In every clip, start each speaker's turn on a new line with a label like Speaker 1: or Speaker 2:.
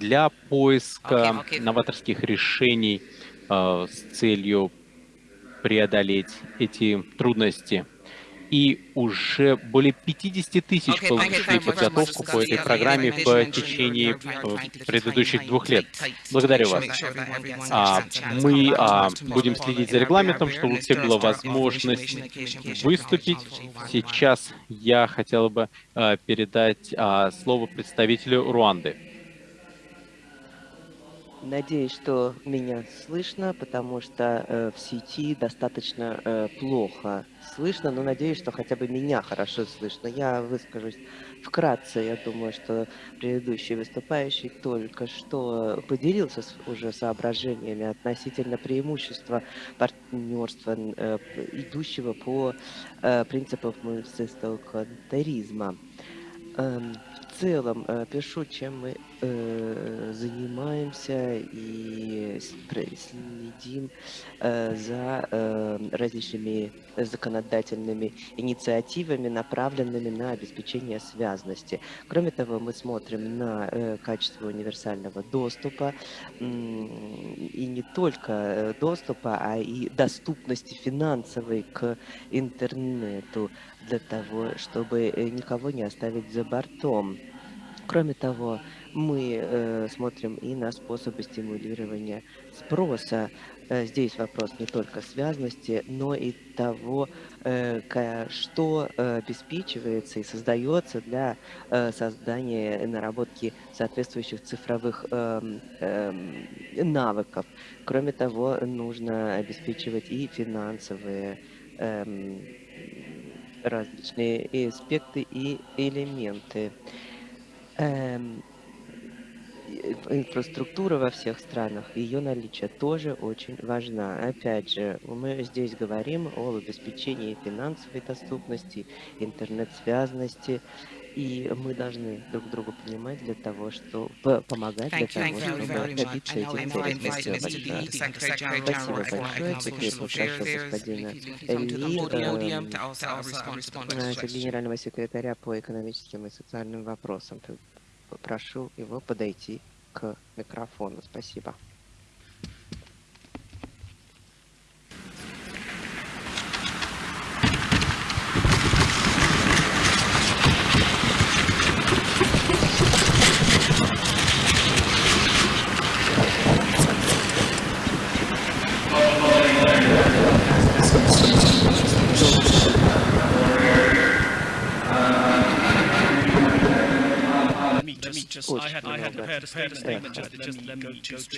Speaker 1: для поиска новаторских решений с целью преодолеть эти трудности и уже более 50 тысяч получили подготовку по этой программе в течение э, предыдущих двух лет. Благодарю вас. А, мы а, будем следить за регламентом, чтобы у всех была возможность выступить. Сейчас я хотел бы а, передать а, слово представителю Руанды.
Speaker 2: Надеюсь, что меня слышно, потому что э, в сети достаточно э, плохо слышно, но надеюсь, что хотя бы меня хорошо слышно. Я выскажусь вкратце. Я думаю, что предыдущий выступающий только что поделился с, уже соображениями относительно преимущества партнерства, э, идущего по э, принципам контаризма. Эм, в целом э, пишу, чем мы э, занимаемся и следим э, за э, различными законодательными инициативами, направленными на обеспечение связности. Кроме того, мы смотрим на э, качество универсального доступа и не только доступа, а и доступности финансовой к интернету для того, чтобы никого не оставить за бортом. Кроме того, мы э, смотрим и на способы стимулирования спроса. Э, здесь вопрос не только связности, но и того, э, что э, обеспечивается и создается для э, создания наработки соответствующих цифровых э, э, навыков. Кроме того, нужно обеспечивать и финансовые э, различные аспекты и элементы. Эм, инфраструктура во всех странах, ее наличие тоже очень важна. Опять же, мы здесь говорим о обеспечении финансовой доступности, интернет-связности, и мы должны друг другу понимать для того, чтобы помогать для того, чтобы добиться этих целей. Спасибо большое. Спасибо большое. Господина Ли, э, генерального секретаря по экономическим и социальным вопросам. Попрошу его подойти к микрофону. Спасибо.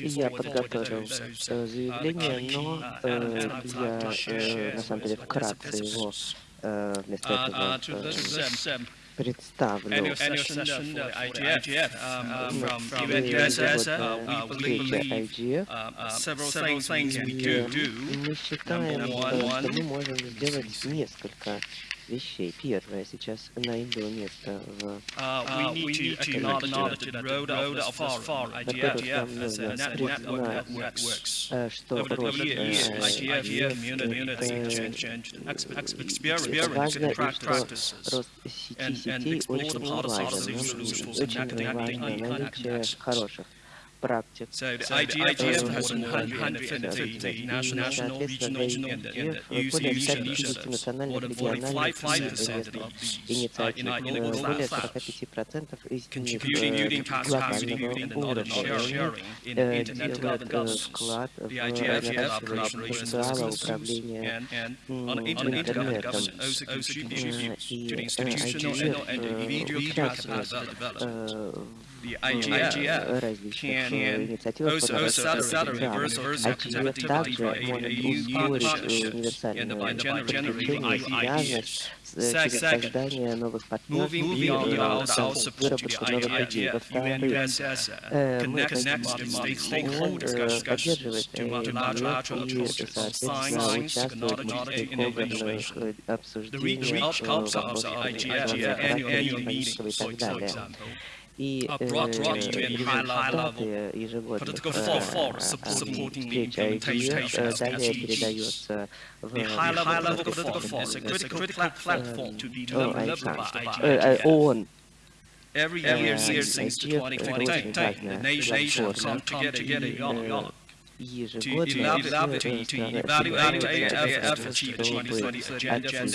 Speaker 2: Я подготовил заявление, но я на самом деле вкратце его вместо этого представлю. Мы считаем, что мы можем сделать несколько вещей. Первое, сейчас найду место в... Uh, we need to acknowledge that the road of far IGF as a network works. Что рост сети сетей очень важен. Очень важно наличие хороших практик. So the IGF has more than 150 national, regional, and initiatives, more than 45% of these are in our более 45% из них глобального уровня делают вклад в наращивание потенциала управления интернетом. И IGF the IGF can also accelerate versus activity by partnerships and by generating ideas через создание новых партнерств и выработку новых идей. Во-вторых, мы хотим поддерживать IGF и, соответственно, участвовать в мультипликовых обсуждениях вопросов экономического и так далее и э, результаты ежегодных встреч IGF далее передается в ООН.
Speaker 3: Every
Speaker 2: Э,
Speaker 3: year, year since the
Speaker 2: IGF это
Speaker 3: 2020,
Speaker 2: очень
Speaker 3: the
Speaker 2: важная
Speaker 3: nation
Speaker 2: платформа.
Speaker 3: come together in New
Speaker 2: Э,
Speaker 3: York to
Speaker 2: Ежегодно
Speaker 3: evaluate,
Speaker 2: все
Speaker 3: to, to
Speaker 2: страны
Speaker 3: evaluate
Speaker 2: собираются
Speaker 3: their
Speaker 2: для того,
Speaker 3: efforts to achieve
Speaker 2: чтобы
Speaker 3: 2020 agenda, agenda, sustainable development, SDGs,
Speaker 2: э,
Speaker 3: again,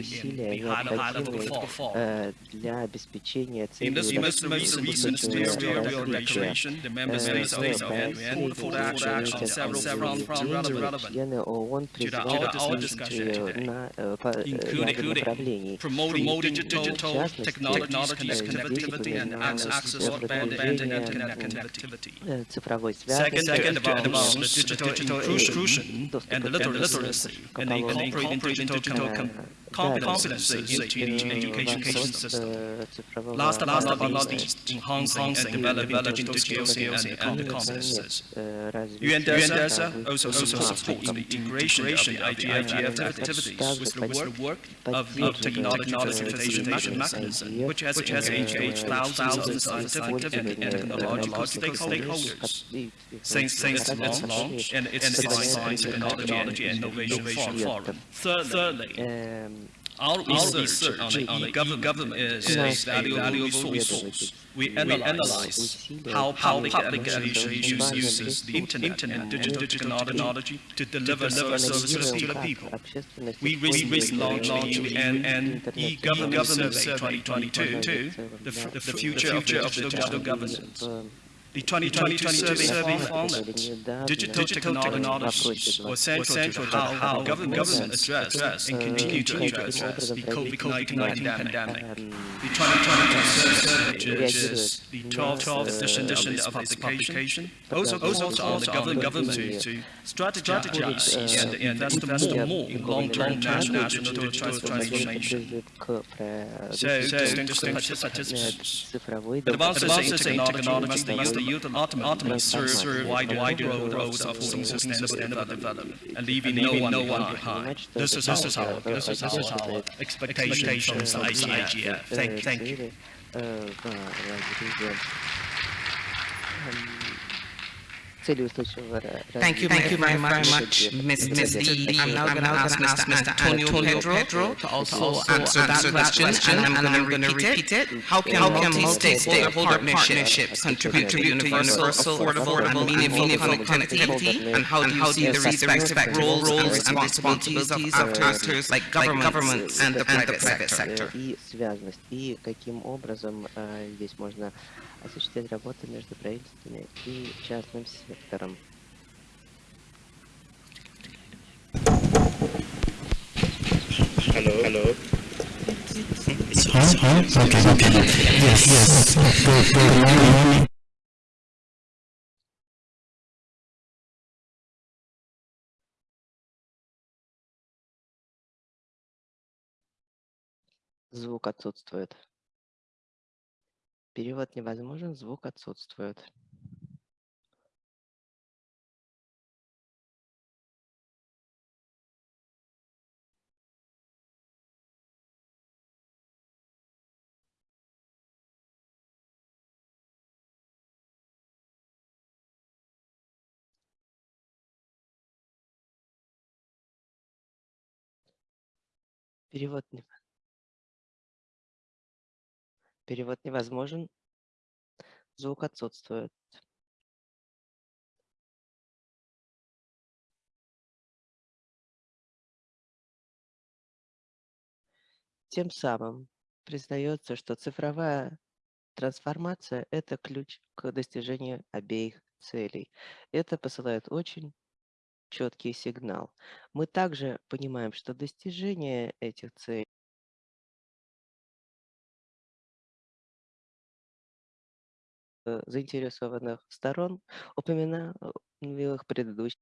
Speaker 2: усилия
Speaker 3: be high level, high level
Speaker 2: необходимы
Speaker 3: perform.
Speaker 2: э, для обеспечения
Speaker 3: In
Speaker 2: целей
Speaker 3: this most recent, recent ministerial
Speaker 2: развития.
Speaker 3: declaration, the member
Speaker 2: Э,
Speaker 3: states
Speaker 2: в
Speaker 3: also
Speaker 2: проекте
Speaker 3: called for action on
Speaker 2: Совета
Speaker 3: several,
Speaker 2: Федерального
Speaker 3: several
Speaker 2: Управления
Speaker 3: relevant
Speaker 2: члены ООН
Speaker 3: to the
Speaker 2: призывают
Speaker 3: our
Speaker 2: к
Speaker 3: discussion
Speaker 2: действию
Speaker 3: today,
Speaker 2: на э, по- э,
Speaker 3: including-
Speaker 2: ряде направлений.
Speaker 3: promoting
Speaker 2: В
Speaker 3: digital
Speaker 2: частности,
Speaker 3: technologies,
Speaker 2: э,
Speaker 3: connectivity, and
Speaker 2: действия
Speaker 3: access,
Speaker 2: на
Speaker 3: access to broadband
Speaker 2: продвижение
Speaker 3: connectivity. Second, second about digital, inclusion and literacy and incorporate digital competency into the education system. Last but not least, enhancing and developing digital skills and, and competences. UNDESA also supports the integration of IGF activities with the work of the technology facilitation mechanism, which has engaged thousands of scientific and technological stakeholders since, since its launch and its science and technology and innovation forum. Thirdly,
Speaker 2: um,
Speaker 3: our, research on the, on the government, is, is valuable, resource. We, analyze how, public administration uses the internet and digital, technology to deliver services to the people. We recently launched an e-government survey 2022, the, the future of digital governance. The 2022 survey performance,
Speaker 2: digital,
Speaker 3: digital technologies were central to how government addressed and continue to address the COVID-19 pandemic. The 2022 survey judges the 12th uh, edition of publication, also calls on the government, government to strategize and invest more in long-term national digital transformation. So, distinguished participants, advances in technology must youth ultimately serve, a wide, wide road, road of sustainable development, and leaving no one, no one behind. This is, our, expectation is our expectations from IGF. Thank you. Thank you.
Speaker 2: цели, э, в разрезе, эм, цели устойчивого ра-
Speaker 4: Thank you, thank you very much, much, Ms. Ms. D. I'm now going to ask Mr. Antonio Pedro to also answer that question, and I'm going to repeat it. How can multi-stakeholder partnerships contribute to universal, affordable, and meaningful connectivity? And how do you see the respective roles and responsibilities of actors like governments and the private sector?
Speaker 2: э, и связанность, и каким образом э, здесь можно осуществлять работу между правительствами и частным сектором.
Speaker 5: Hello. Hello.
Speaker 6: Okay, okay. Yes, yes. Good, good morning.
Speaker 2: Звук отсутствует. Перевод невозможен, звук отсутствует. Перевод не... Перевод невозможен. Звук отсутствует. Тем самым признается, что цифровая трансформация– это ключ к достижению обеих целей. Это посылает очень четкий сигнал. Мы также понимаем, что достижение этих целей заинтересованных сторон упоминал в их предыдущих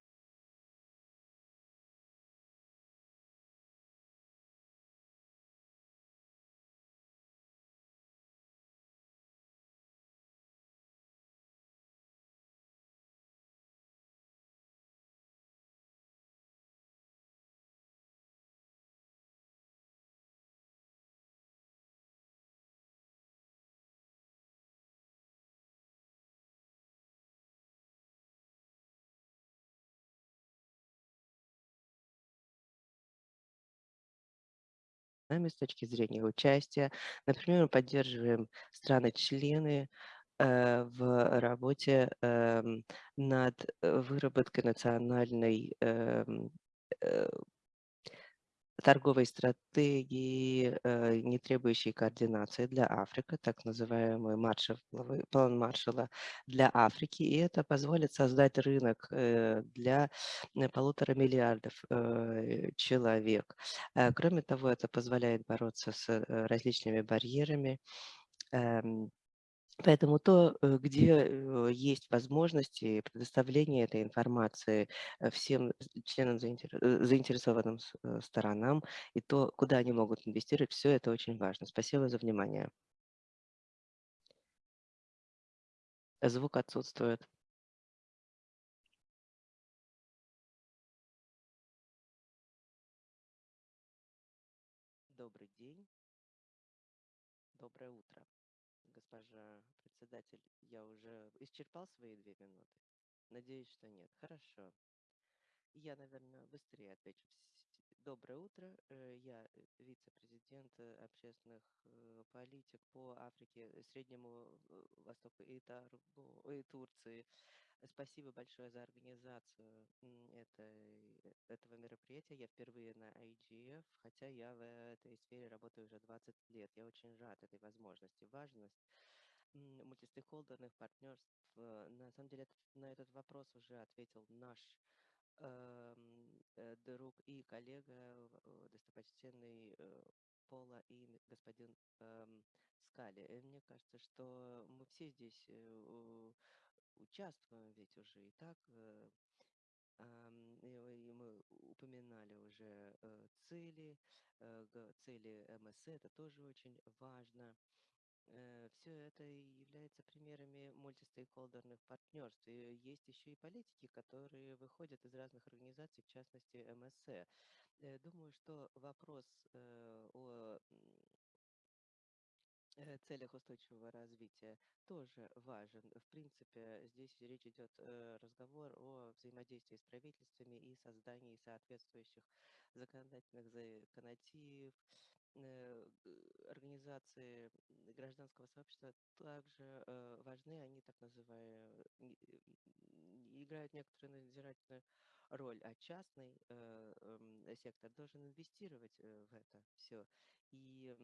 Speaker 2: нами с точки зрения участия. Например, мы поддерживаем страны-члены э, в работе эм, над выработкой национальной эм, э, торговой стратегии, э, не требующей координации для Африки, так называемый Маршал, план Маршала для Африки, и это позволит создать рынок э, для э, полутора миллиардов человек. Кроме того, это позволяет бороться с различными барьерами, эм, Поэтому то, э, где э, есть возможности предоставления этой информации э, всем членам заинтересованным сторонам и то, куда они могут инвестировать, все это очень важно. Спасибо за внимание. Звук отсутствует. Председатель, я уже исчерпал свои две минуты? Надеюсь, что нет. Хорошо. Я, наверное, быстрее отвечу. Доброе утро. Э, я э, вице-президент э, общественных политик по Африке, Среднему Востоку и, Таргу, и Турции. Спасибо большое за организацию этой, этого мероприятия. Я впервые на IGF, хотя я в этой сфере работаю уже 20 лет. Я очень рад этой возможности. Важность мультистейкхолдерных партнерств. На самом деле на этот вопрос уже ответил наш эм, э, друг и коллега, э, достопочтенный э, Пола и господин э, Скали. Мне кажется, что мы все здесь э, участвуем ведь уже и так. Э, и мы упоминали уже э, цели, э, цели МС, это тоже очень важно. Все это является примерами мультистейкхолдерных партнерств. И есть еще и политики, которые выходят из разных организаций, в частности МСЭ. Думаю, что вопрос о Э, целях устойчивого развития тоже важен. В принципе, здесь речь идет э, разговор о взаимодействии с правительствами и создании соответствующих законодательных законотив, э, организации гражданского сообщества также важны, они так называемые, играют некоторую надзирательную роль, а частный эм, сектор должен инвестировать в это все. И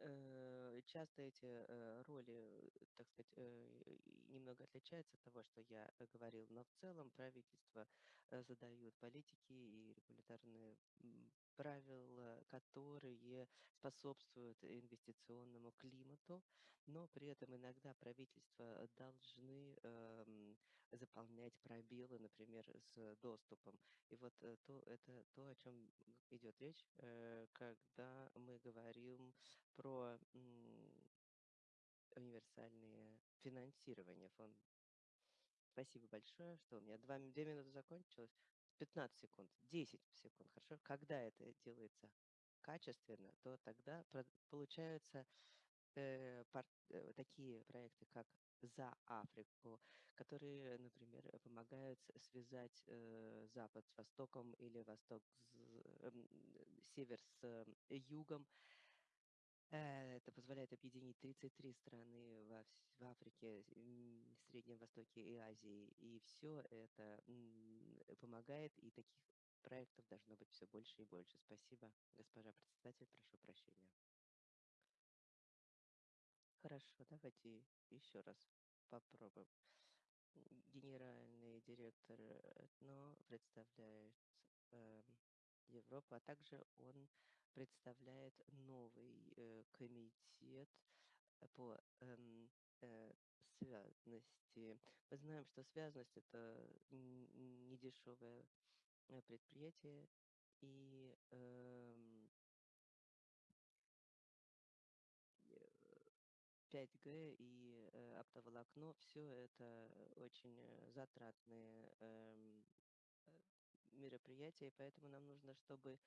Speaker 2: Э, часто эти э, роли, так сказать, э, немного отличаются от того, что я говорил, но в целом правительство задают политики и регуляторные правила, которые способствуют инвестиционному климату, но при этом иногда правительства должны эм, заполнять пробелы, например, с доступом. И вот то, это то, о чем идет речь, когда мы говорим про универсальное финансирование фонда. Спасибо большое, что у меня два, две минуты закончилось. 15 секунд, 10 секунд, хорошо. Когда это делается качественно, то тогда получаются э, пар, э, такие проекты, как за Африку, которые, например, помогают связать э, Запад с Востоком или Восток с э, север с э, югом. Э, это позволяет объединить 33 страны в, в Африке, Среднем Востоке и Азии. И все это помогает, и таких проектов должно быть все больше и больше. Спасибо, госпожа председатель, прошу прощения. Хорошо, давайте еще раз попробуем. Генеральный директор ЭТНО представляет э, Европу, а также он представляет новый э, комитет по э, э, связности. Мы знаем, что связность это недешевое э, предприятие, и э, 5G и э, оптоволокно, все это очень э, затратные э, мероприятия, поэтому нам нужно, чтобы эм,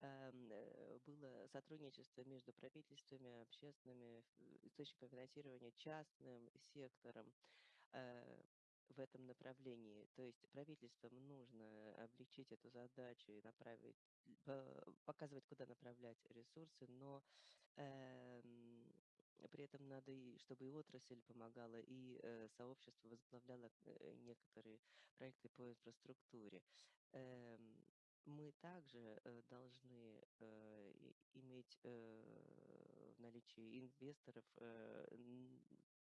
Speaker 2: было сотрудничество между правительствами, общественными источниками финансирования, частным сектором. Э, в этом направлении. То есть правительствам нужно облегчить эту задачу и направить, показывать, куда направлять ресурсы, но э, при этом надо, и, чтобы и отрасль помогала, и э, сообщество возглавляло э, некоторые проекты по инфраструктуре. Э, мы также э, должны э, иметь э, в наличии инвесторов,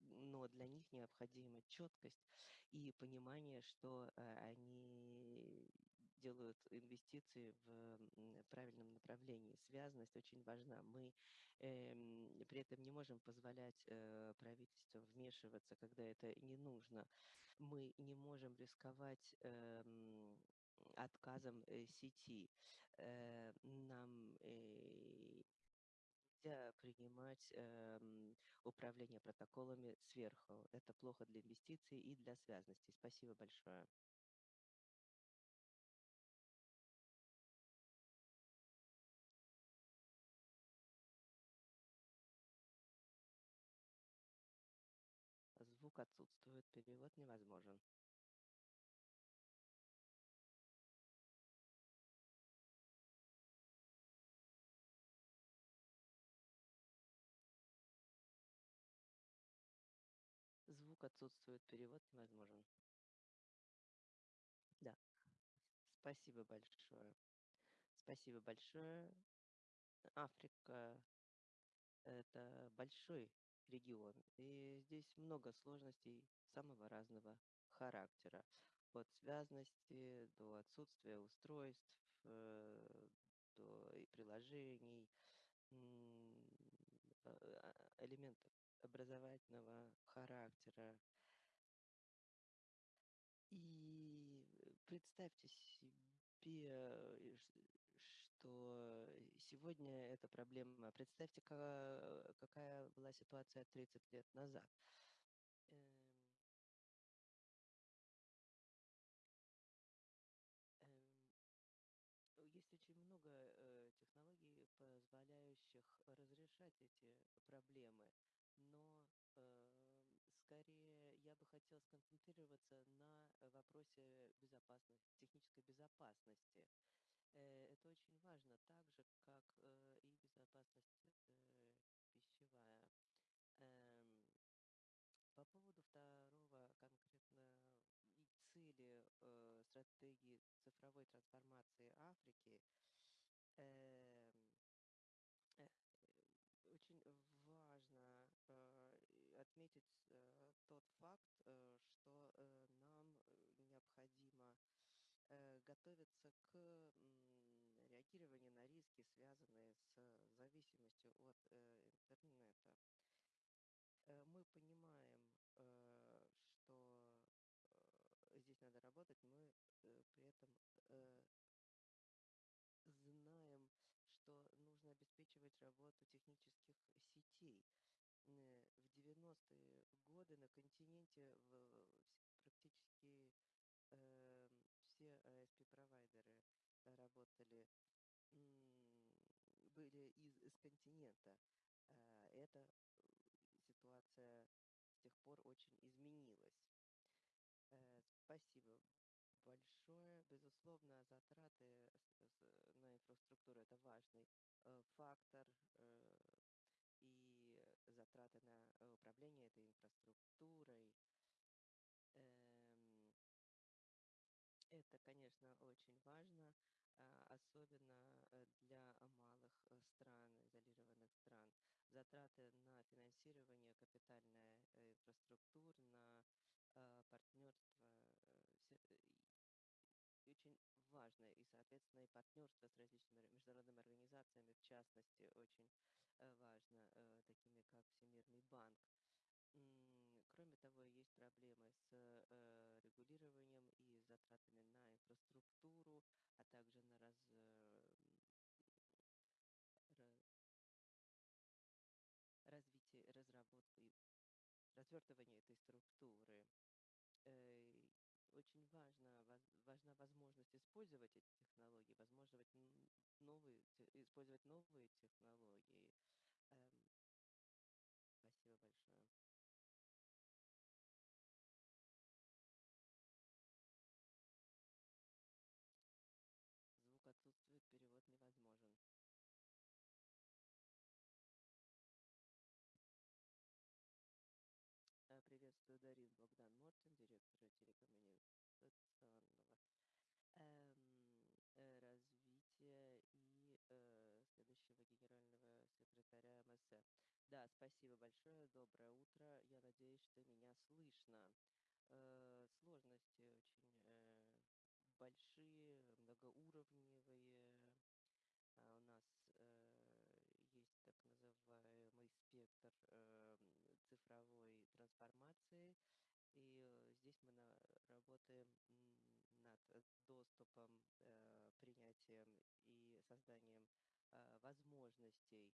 Speaker 2: но для них необходима четкость и понимание, что они делают инвестиции в правильном направлении. Связанность очень важна. Мы э, при этом не можем позволять правительству вмешиваться, когда это не нужно. Мы не можем рисковать э, отказом э, сети. Э, нам э, нельзя принимать э, управление протоколами сверху. Это плохо для инвестиций и для связности. Спасибо большое. Звук отсутствует, перевод невозможен. Звук отсутствует, перевод невозможен. Да. Спасибо большое. Спасибо большое. Африка – это большой регион, и здесь много сложностей самого разного характера. От связности до отсутствия устройств, э, до приложений, а, а, элементов образовательного характера. И э, представьте себе, э, что сегодня эта проблема. Представьте, какая была ситуация 30 лет назад. Эм. Эм. Есть очень много э, технологий, позволяющих разрешать эти проблемы но э, скорее я бы хотел сконцентрироваться на вопросе безопасности, технической безопасности. Э, это очень важно, так же, как э, и безопасность э, пищевая. Э, по поводу второго конкретно цели э, стратегии цифровой трансформации Африки, э, э, очень важно э, отметить э, тот факт, э, что э, нам необходимо готовиться к реагированию на риски, связанные с зависимостью от интернета. Мы понимаем, что здесь надо работать, мы при этом знаем, что нужно обеспечивать работу технических сетей. Э, в 90-е годы на континенте практически э, все ASP-провайдеры работали, были из, из континента. Э, эта ситуация с тех пор очень изменилась. Спасибо большое. Безусловно, затраты на инфраструктуру – это важный э, фактор, э, затраты на управление этой инфраструктурой. Эм, это, конечно, очень важно, а, особенно э, для малых стран, изолированных стран. Затраты на финансирование капитальной инфраструктуры, на партнерство очень важно, и, соответственно, и партнерство с различными международными организациями, в частности, очень э, важно, э, такими как Всемирный банк. Кроме того, есть проблемы с э, регулированием и затратами на инфраструктуру, а также на раз, развитие, разработку и развертывание этой структуры очень важно, важна возможность использовать эти технологии, возможность новые, использовать новые технологии. Эм, спасибо большое. благодарит Богдан Мортин, директора телекоммуникационного эм, э, развития и э, следующего генерального секретаря МСФ. Да, спасибо большое, доброе утро. Я надеюсь, что меня слышно. Э, сложности очень э, большие, многоуровневые. А у нас э, есть так называемый спектр цифровой трансформации, и здесь мы на, работаем над доступом, принятием и созданием возможностей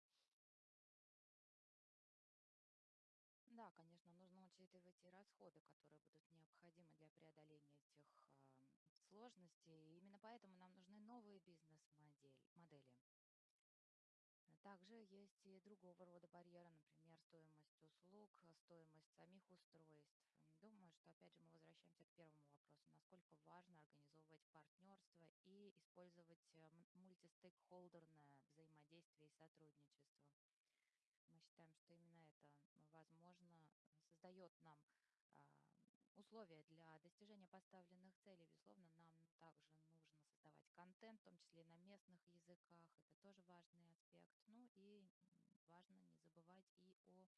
Speaker 7: Да, конечно, нужно учитывать и расходы, которые будут необходимы для преодоления этих сложностей. И именно поэтому нам нужны новые бизнес-модели. модели. Также есть и другого рода барьеры, например, стоимость услуг, стоимость самих устройств. Думаю, что опять же мы возвращаемся к первому вопросу, насколько важно организовывать партнерство и использовать э, мультистейкхолдерное взаимодействие и сотрудничество. Мы считаем, что именно это, возможно, создает нам а, условия для достижения поставленных целей. Безусловно, нам также нужно создавать контент, в том числе и на местных языках. Это тоже важный аспект. Ну и важно не забывать и о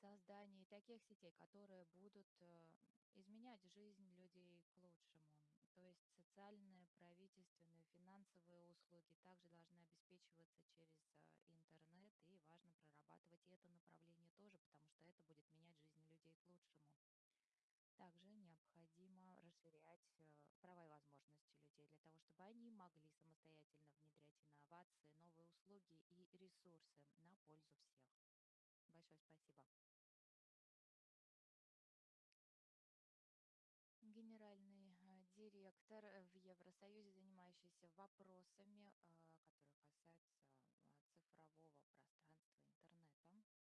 Speaker 7: создании таких сетей, которые будут э, изменять жизнь людей к лучшему. То есть социальные, правительственные, финансовые услуги также должны обеспечиваться через э, интернет, и важно прорабатывать и это направление тоже, потому что это будет менять жизнь людей к лучшему. Также необходимо расширять э, права и возможности людей для того, чтобы они могли самостоятельно внедрять инновации, новые услуги и ресурсы на пользу всех. Большое спасибо. генеральный э, директор э, в Евросоюзе, занимающийся вопросами, э, которые касаются цифрового пространства интернета.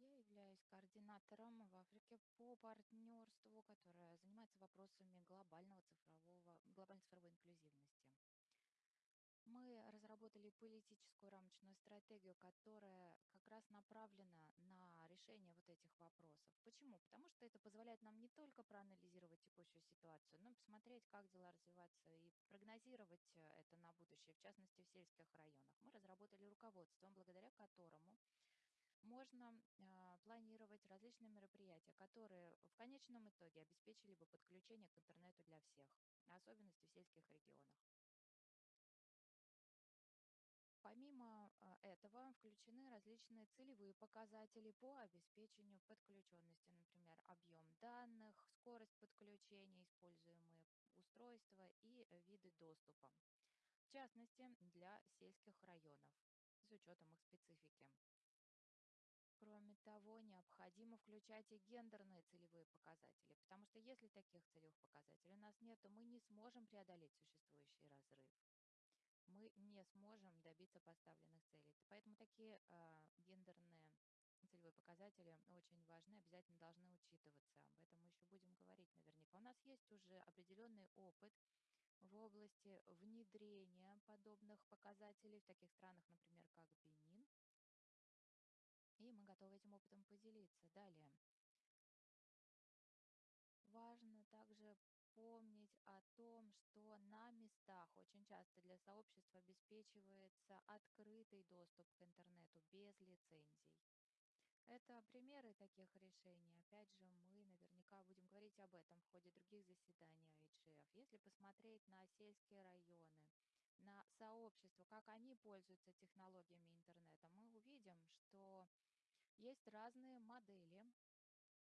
Speaker 7: Я являюсь координатором в Африке по партнерству, которое занимается вопросами глобального цифрового, глобальной цифровой инклюзивности. Мы разработали политическую рамочную стратегию, которая как раз направлена на решение вот этих вопросов. Почему? Потому что это позволяет нам не только проанализировать текущую ситуацию, но и посмотреть, как дела развиваются и прогнозировать э, это на будущее, в частности в сельских районах. Мы разработали руководство, благодаря которому можно э, планировать различные мероприятия, которые в конечном итоге обеспечили бы подключение к интернету для всех, особенности в сельских регионах. Помимо а, этого включены различные целевые показатели по обеспечению подключенности, например, объем данных, скорость подключения, используемые устройства и виды доступа. В частности, для сельских районов, с учетом их специфики. Кроме того, необходимо включать и гендерные целевые показатели, потому что если таких целевых показателей у нас нет, то мы не сможем преодолеть существующий разрыв мы не сможем добиться поставленных целей. Поэтому такие э, гендерные целевые показатели очень важны, обязательно должны учитываться. Об этом мы еще будем говорить наверняка. У нас есть уже определенный опыт в области внедрения подобных показателей в таких странах, например, как Бенин. И мы готовы этим опытом поделиться. Далее. Важно также помнить о том, что на местах очень часто для сообщества обеспечивается открытый доступ к интернету без лицензий. Это примеры таких решений. Опять же, мы наверняка будем говорить об этом в ходе других заседаний IGF. Если посмотреть на сельские районы, на сообщества, как они пользуются технологиями интернета, мы увидим, что есть разные модели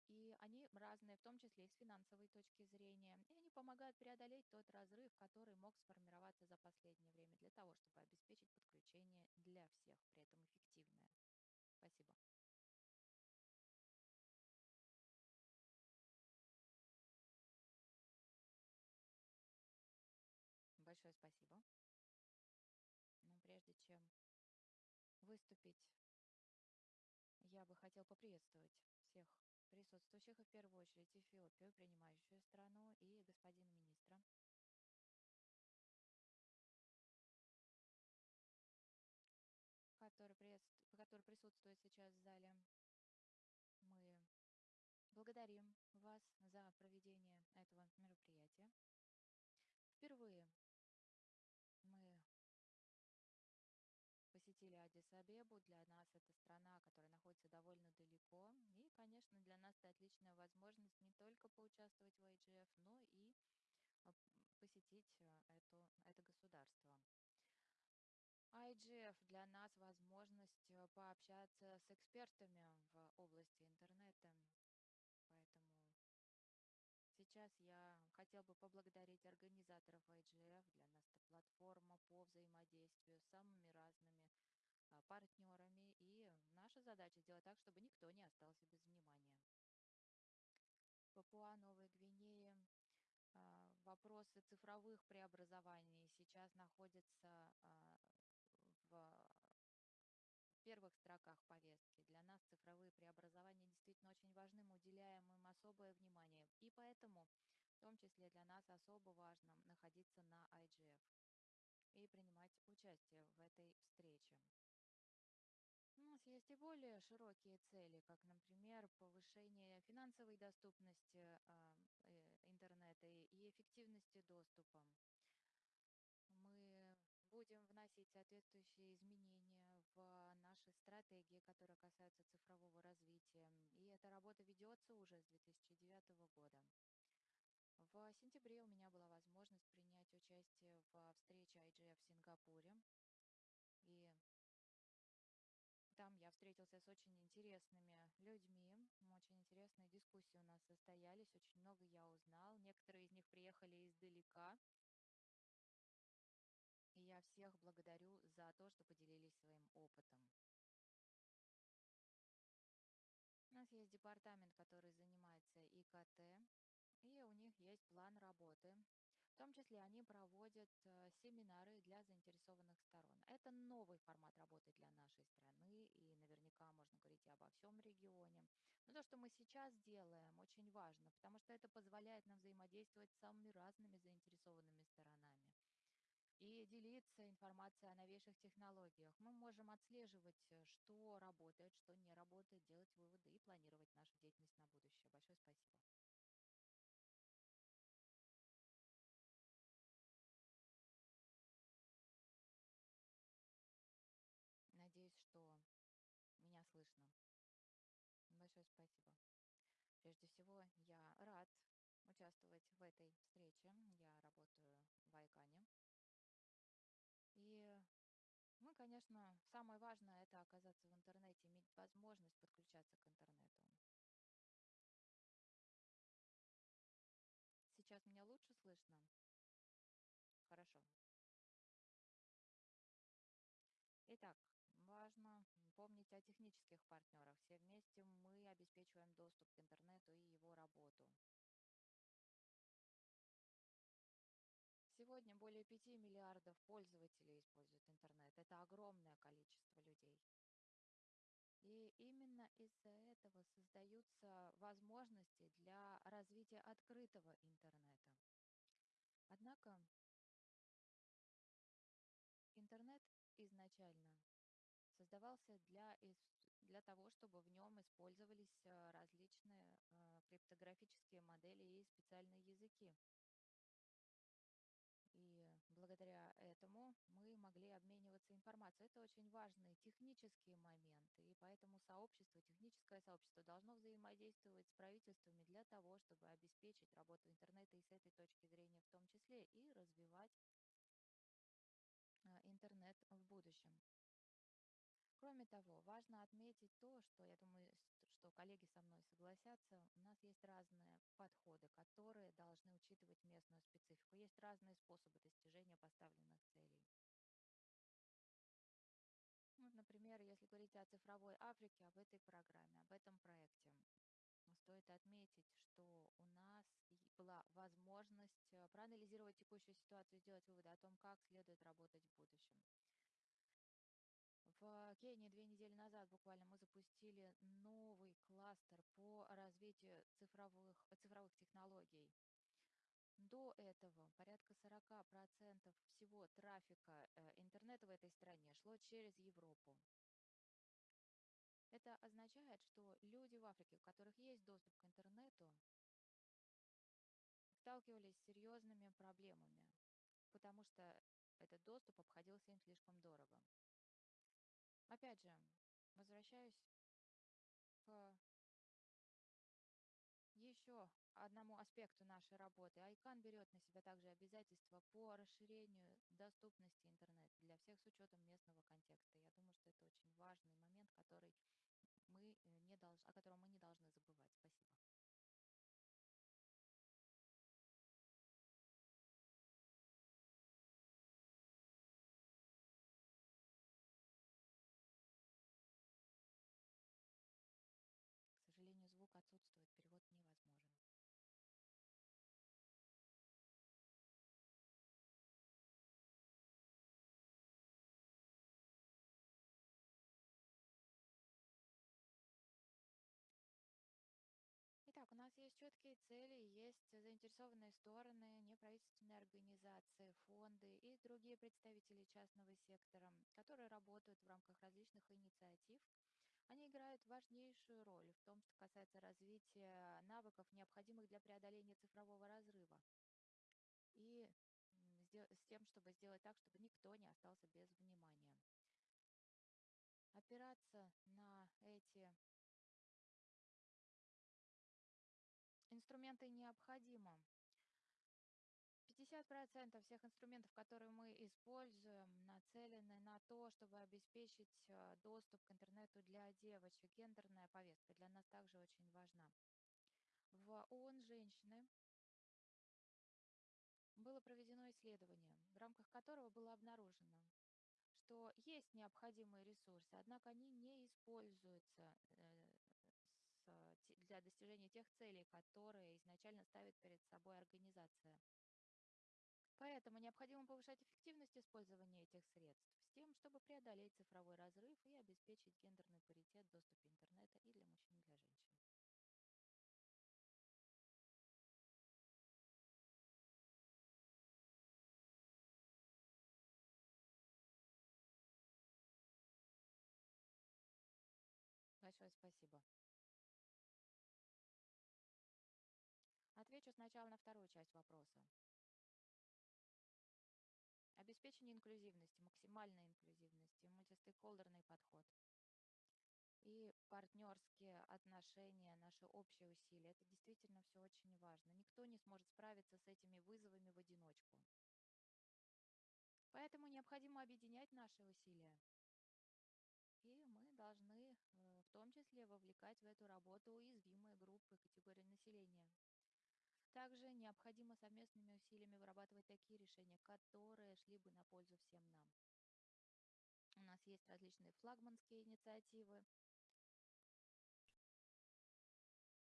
Speaker 7: и они разные, в том числе и с финансовой точки зрения. И они помогают преодолеть тот разрыв, который мог сформироваться за последнее время для того, чтобы обеспечить подключение для всех, при этом эффективное. Спасибо. Большое спасибо. Но прежде чем выступить, я бы хотел поприветствовать всех присутствующих, и в первую очередь Эфиопию, принимающую страну, и господина министра. Который, который присутствует сейчас в зале. Мы благодарим вас за проведение этого мероприятия. Впервые Адис-Абебу. Для нас это страна, которая находится довольно далеко. И, конечно, для нас это отличная возможность не только поучаствовать в IGF, но и а, посетить а, это, это государство. IGF для нас возможность а, пообщаться с экспертами в области интернета. Поэтому Сейчас я хотел бы поблагодарить организаторов IGF. Для нас это платформа по взаимодействию с самыми разными партнерами. И наша задача сделать так, чтобы никто не остался без внимания. Папуа Новой Гвинеи а, вопросы цифровых преобразований сейчас находятся а, в первых строках повестки. Для нас цифровые преобразования действительно очень важны, мы уделяем им особое внимание. И поэтому, в том числе для нас особо важно находиться на IGF и принимать участие в этой встрече. Нас есть и более широкие цели, как, например, повышение финансовой доступности а, э, интернета и эффективности доступа. Мы будем вносить соответствующие изменения в наши стратегии, которые касаются цифрового развития. И эта работа ведется уже с 2009 года. В сентябре у меня была возможность принять участие в встрече IGF в Сингапуре. Встретился с очень интересными людьми, очень интересные дискуссии у нас состоялись, очень много я узнал. Некоторые из них приехали издалека, и я всех благодарю за то, что поделились своим опытом. У нас есть департамент, который занимается ИКТ, и у них есть план работы. В том числе они проводят э, семинары для заинтересованных сторон. Это новый формат работы для нашей страны, и наверняка можно говорить и обо всем регионе. Но то, что мы сейчас делаем, очень важно, потому что это позволяет нам взаимодействовать с самыми разными заинтересованными сторонами и делиться информацией о новейших технологиях. Мы можем отслеживать, э, что работает, что не работает, делать выводы и планировать нашу деятельность на будущее. Большое спасибо. Спасибо. Прежде всего, я рад участвовать в этой встрече. Я работаю в Айкане. И мы, конечно, самое важное – это оказаться в интернете, иметь возможность подключаться к интернету. Сейчас меня лучше слышно? О технических партнерах. Все вместе мы обеспечиваем доступ к интернету и его работу. Сегодня более 5 миллиардов пользователей используют интернет. Это огромное количество людей. И именно из-за этого создаются возможности для развития открытого интернета. Однако интернет изначально создавался для, для того, чтобы в нем использовались э, различные э, криптографические модели и специальные языки. И благодаря этому мы могли обмениваться информацией. Это очень важные технические моменты, и поэтому сообщество, техническое сообщество должно взаимодействовать с правительствами для того, чтобы обеспечить работу интернета и с этой точки зрения в том числе, и развивать а, интернет в будущем. Кроме того, важно отметить то, что, я думаю, что коллеги со мной согласятся, у нас есть разные подходы, которые должны учитывать местную специфику. Есть разные способы достижения поставленных целей. Ну, например, если говорить о цифровой Африке, об этой программе, об этом проекте, стоит отметить, что у нас была возможность э, проанализировать текущую ситуацию сделать выводы о том, как следует работать в будущем. В Кении две недели назад буквально мы запустили новый кластер по развитию цифровых, цифровых технологий. До этого порядка 40% всего трафика э, интернета в этой стране шло через Европу. Это означает, что люди в Африке, у которых есть доступ к интернету, сталкивались с серьезными проблемами, потому что этот доступ обходился им слишком дорого. Опять же, возвращаюсь к еще одному аспекту нашей работы. ICANN берет на себя также обязательства по расширению доступности интернета для всех с учетом местного контекста. Я думаю, что это очень важный момент, который мы э, не долж... о котором мы не должны забывать. Спасибо. Четкие цели, есть заинтересованные стороны, неправительственные организации, фонды и другие представители частного сектора, которые работают в рамках различных инициатив, они играют важнейшую роль в том, что касается развития навыков, необходимых для преодоления цифрового разрыва. И с тем, чтобы сделать так, чтобы никто не остался без внимания. Опираться на эти инструменты необходимо. 50% всех инструментов, которые мы используем, нацелены на то, чтобы обеспечить э, доступ к интернету для девочек. Гендерная повестка для нас также очень важна. В ООН «Женщины» было проведено исследование, в рамках которого было обнаружено, что есть необходимые ресурсы, однако они не используются э, для достижения тех целей, которые изначально ставит перед собой организация. Поэтому необходимо повышать эффективность использования этих средств с тем, чтобы преодолеть цифровой разрыв и обеспечить гендерный паритет в доступе интернета и для мужчин, и для женщин. Большое спасибо. Сначала на вторую часть вопроса. Обеспечение инклюзивности, максимальной инклюзивности, мультистейкхолдерный подход и партнерские отношения, наши общие усилия. Это действительно все очень важно. Никто не сможет справиться с этими вызовами в одиночку. Поэтому необходимо объединять наши усилия. И мы должны э, в том числе вовлекать в эту работу уязвимые группы, категории населения. Также необходимо совместными усилиями вырабатывать такие решения, которые шли бы на пользу всем нам. У нас есть различные флагманские инициативы,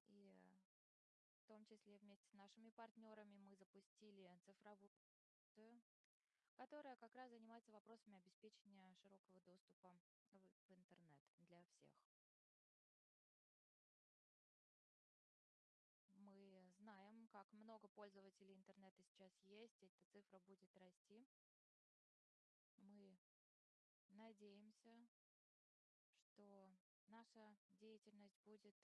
Speaker 7: и э, в том числе вместе с нашими партнерами мы запустили цифровую которая как раз занимается вопросами обеспечения широкого доступа в интернет для всех. Мы знаем, как много пользователей интернета сейчас есть, эта цифра будет расти. Мы надеемся, что наша деятельность будет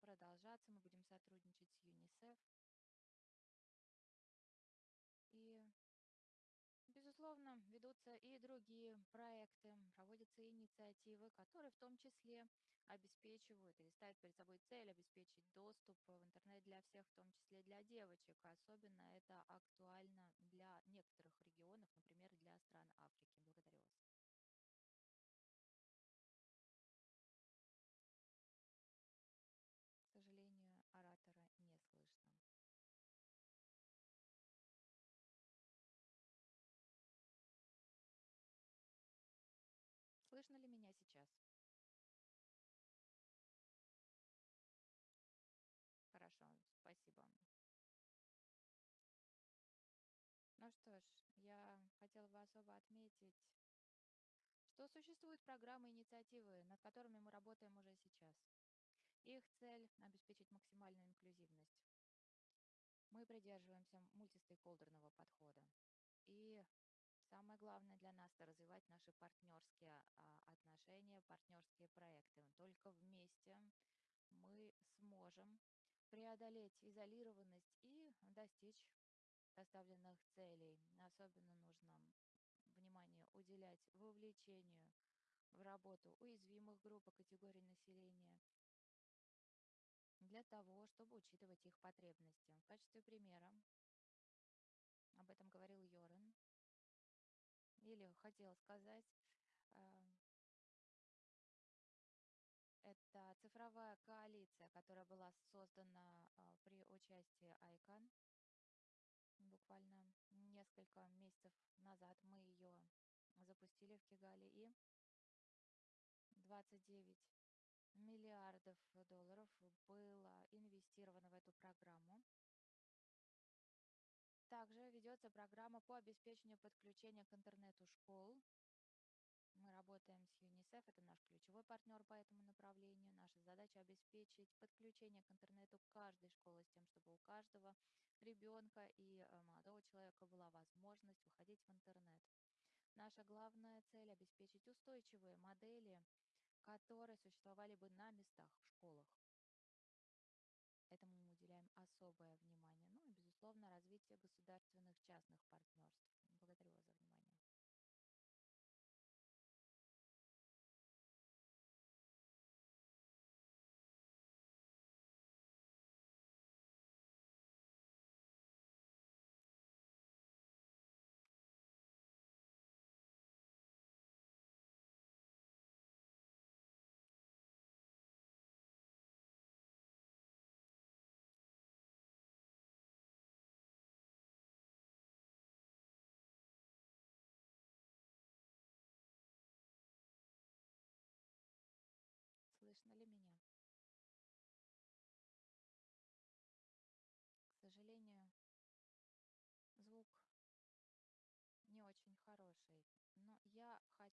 Speaker 7: продолжаться, мы будем сотрудничать с ЮНИСЕФ. Ведутся и другие проекты, проводятся инициативы, которые в том числе обеспечивают или ставят перед собой цель обеспечить доступ в интернет для всех, в том числе для девочек. Особенно это актуально для некоторых регионов, например, для стран Африки. Благодарю Слышно ли меня сейчас? Хорошо, спасибо. Ну что ж, я хотела бы особо отметить, что существуют программы и инициативы, над которыми мы работаем уже сейчас. Их цель – обеспечить максимальную инклюзивность. Мы придерживаемся мультистейкхолдерного подхода. И Самое главное для нас – это развивать наши партнерские а, отношения, партнерские проекты. Только вместе мы сможем преодолеть изолированность и достичь поставленных целей. Особенно нужно внимание уделять вовлечению в работу уязвимых групп и категорий населения для того, чтобы учитывать их потребности. В качестве примера, об этом говорил Йорен, или хотела сказать, а, это цифровая коалиция, которая была создана а, при участии ICANN. Буквально несколько месяцев назад мы ее запустили в Кигале, и 29 миллиардов долларов было инвестировано в эту программу. Также ведется программа по обеспечению подключения к интернету школ. Мы работаем с ЮНИСЕФ, это наш ключевой партнер по этому направлению. Наша задача обеспечить подключение к интернету каждой школы с тем, чтобы у каждого ребенка и э, молодого человека была возможность выходить в интернет. Наша главная цель – обеспечить устойчивые модели, которые существовали бы на местах в школах. Этому мы уделяем особое внимание. Безусловно, развитие государственных частных партнерств.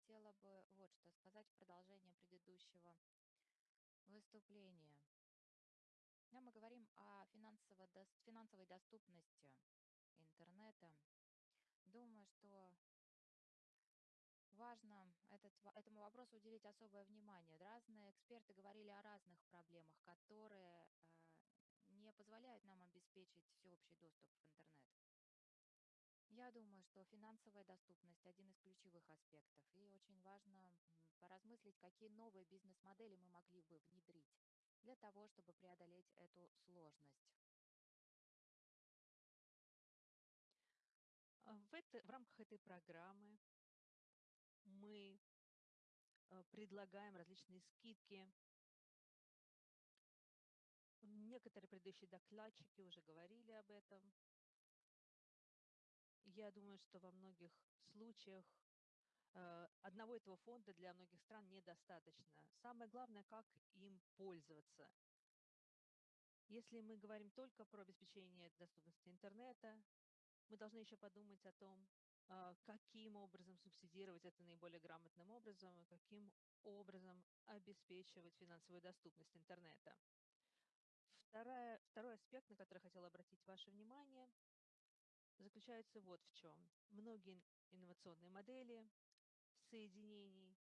Speaker 8: Хотела бы вот что сказать в продолжение предыдущего выступления. Когда мы говорим о финансово, финансовой доступности интернета, думаю, что важно этот, этому вопросу уделить особое внимание. Разные эксперты говорили о разных проблемах, которые э, не позволяют нам обеспечить всеобщий доступ в интернет. Я думаю, что финансовая доступность– один из ключевых аспектов, и очень важно поразмыслить, какие новые бизнес-модели мы могли бы внедрить для того, чтобы преодолеть эту сложность.
Speaker 9: А в, это, в рамках этой программы мы э, предлагаем различные скидки. Некоторые предыдущие докладчики уже говорили об этом. Я думаю, что во многих случаях э, одного этого фонда для многих стран недостаточно. Самое главное, как им пользоваться. Если мы говорим только про обеспечение доступности интернета, мы должны еще подумать о том, а, каким образом субсидировать это наиболее грамотным образом и каким образом обеспечивать финансовую доступность интернета. Вторая, второй аспект, на который хотела обратить ваше внимание, заключается вот в чем. Многие инновационные модели соединений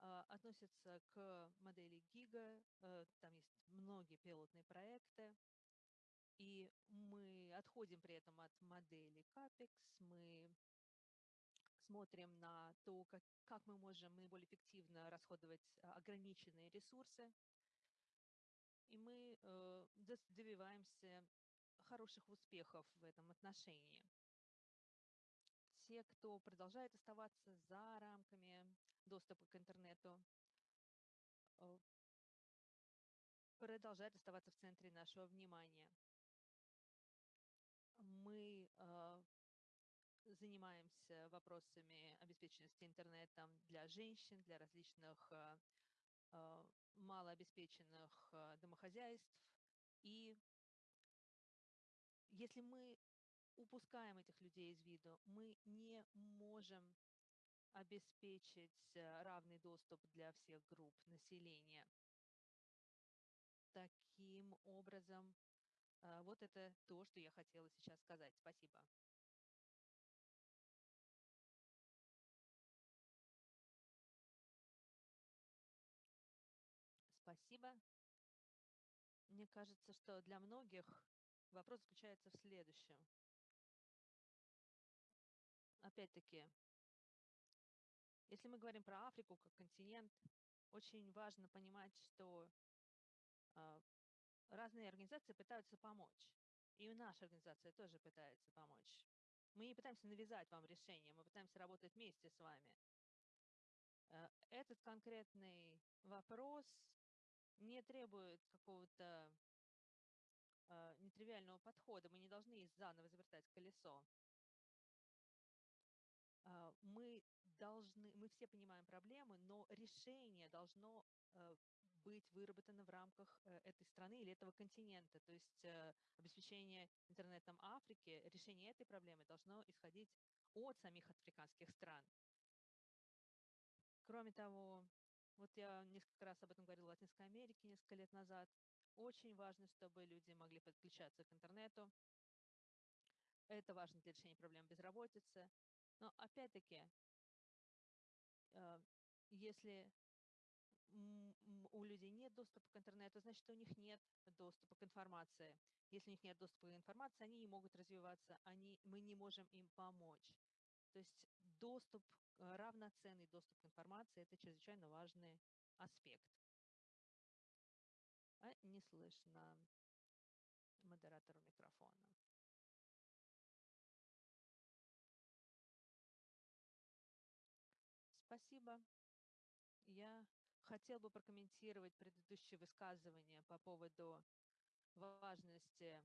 Speaker 9: а, относятся к модели ГИГА. Э, там есть многие пилотные проекты. И мы отходим при этом от модели CAPEX, мы смотрим на то, как, как мы можем наиболее эффективно расходовать а, ограниченные ресурсы, и мы э, добиваемся хороших успехов в этом отношении. Те, кто продолжает оставаться за рамками доступа к интернету, э, продолжают оставаться в центре нашего внимания. Мы э, занимаемся вопросами обеспеченности интернетом для женщин, для различных э, малообеспеченных домохозяйств. И если мы упускаем этих людей из виду, мы не можем обеспечить равный доступ для всех групп населения. Таким образом, вот это то, что я хотела сейчас сказать. Спасибо. Спасибо. Мне кажется, что для многих вопрос заключается в следующем. Опять-таки, если мы говорим про Африку как континент, очень важно понимать, что э, разные организации пытаются помочь. И наша организация тоже пытается помочь. Мы не пытаемся навязать вам решение, мы пытаемся работать вместе с вами. Э, этот конкретный вопрос не требует какого-то нетривиального подхода. Мы не должны заново завертать колесо. Э, мы должны, мы все понимаем проблемы, но решение должно э, быть выработано в рамках э, этой страны или этого континента. То есть э, обеспечение интернетом Африки, решение этой проблемы должно исходить от самих африканских стран. Кроме того, вот я несколько раз об этом говорила в Латинской Америке несколько лет назад. Очень важно, чтобы люди могли подключаться к интернету. Это важно для решения проблем безработицы. Но опять-таки, э, если у людей нет доступа к интернету, значит, у них нет доступа к информации. Если у них нет доступа к информации, они не могут развиваться, они, мы не можем им помочь. То есть доступ, э, равноценный доступ к информации – это чрезвычайно важный аспект. А не слышно модератору микрофона. Спасибо. Я хотел бы прокомментировать предыдущее высказывание по поводу важности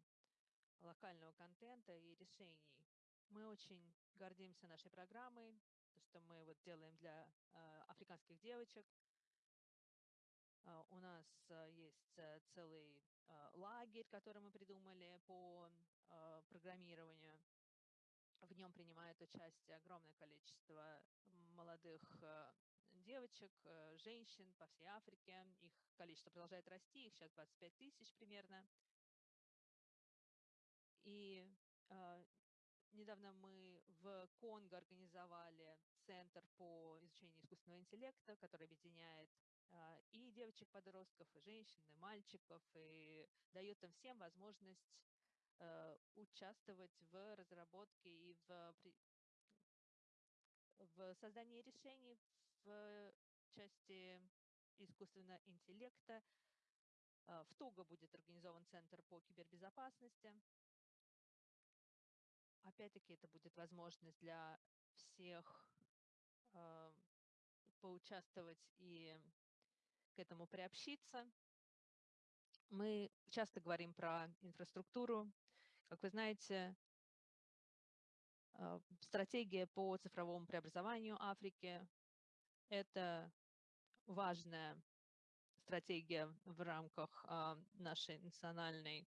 Speaker 9: локального контента и решений. Мы очень гордимся нашей программой, то, что мы вот делаем для э, африканских девочек. Э, у нас э, есть э, целый э, лагерь, который мы придумали по э, программированию. В нем принимает участие огромное количество молодых э, девочек, женщин по всей Африке. Их количество продолжает расти, их сейчас 25 тысяч примерно. И э, недавно мы в Конго организовали центр по изучению искусственного интеллекта, который объединяет и девочек-подростков, и женщин, и мальчиков, и дает им всем возможность э, участвовать в разработке и в, в создании решений в части искусственного интеллекта. А, в Того будет организован Центр по кибербезопасности. Опять-таки это будет возможность для всех э, поучаствовать и к этому приобщиться. Мы часто говорим про инфраструктуру. Как вы знаете, э, стратегия по цифровому преобразованию Африки – это важная стратегия в рамках э, нашей национальной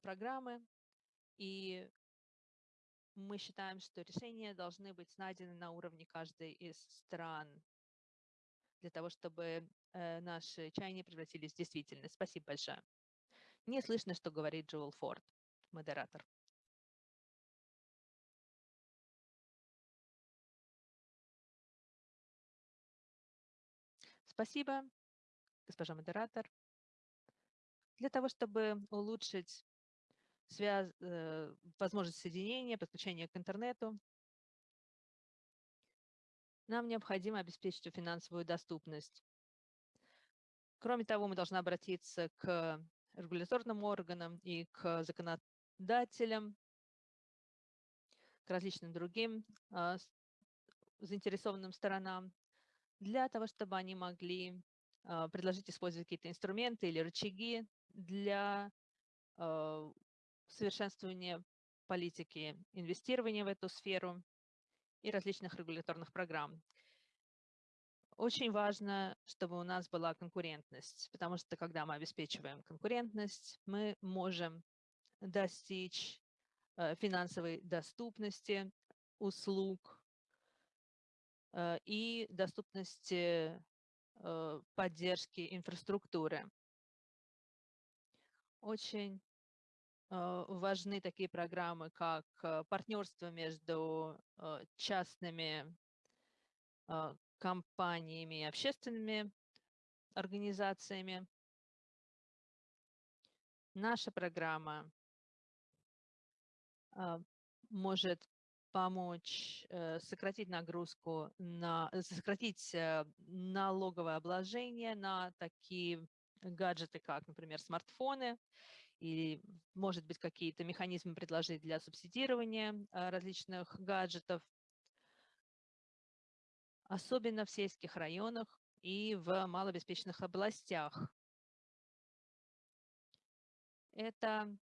Speaker 9: программы. И мы считаем, что решения должны быть найдены на уровне каждой из стран для того, чтобы э, наши чаяния превратились в действительность. Спасибо большое. Не слышно, что говорит Джоэл Форд, модератор. Спасибо, госпожа модератор. Для того, чтобы улучшить связь, э, возможность соединения, подключения к интернету. Нам необходимо обеспечить финансовую доступность. Кроме того, мы должны обратиться к регуляторным органам и к законодателям, к различным другим а, заинтересованным сторонам, для того, чтобы они могли а, предложить использовать какие-то инструменты или рычаги для а, совершенствование политики инвестирования в эту сферу и различных регуляторных программ. Очень важно, чтобы у нас была конкурентность, потому что когда мы обеспечиваем конкурентность, мы можем достичь э, финансовой доступности услуг э, и доступности э, поддержки инфраструктуры. Очень важны такие программы, как э, партнерство между э, частными компаниями и общественными организациями. Наша программа может помочь сократить нагрузку, на, сократить налоговое обложение на такие гаджеты, как, например, смартфоны, или, может быть, какие-то механизмы предложить для субсидирования а, различных гаджетов, особенно в сельских районах и в малообеспеченных областях. Это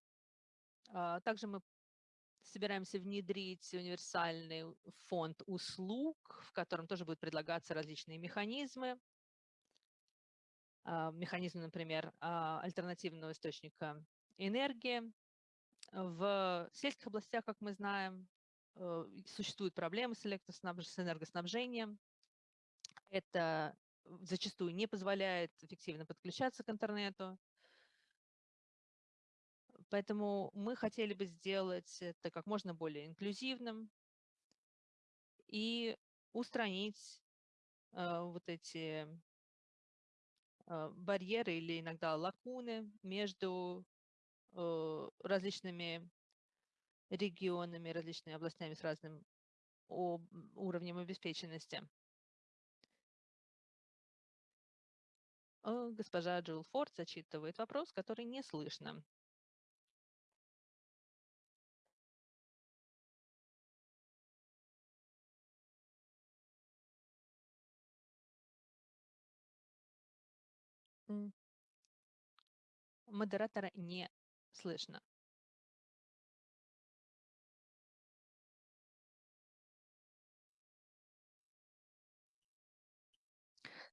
Speaker 9: а, также мы собираемся внедрить универсальный фонд услуг, в котором тоже будут предлагаться различные механизмы. А, механизмы, например, альтернативного источника энергии. В сельских областях, как мы знаем, э, существуют проблемы с, с энергоснабжением. Это зачастую не позволяет эффективно подключаться к интернету. Поэтому мы хотели бы сделать это как можно более инклюзивным и устранить э, вот эти э, барьеры или иногда лакуны между различными регионами, различными областями с разным уровнем обеспеченности. Э, госпожа Джилл Форд зачитывает вопрос, который не слышно. Модератора не слышно.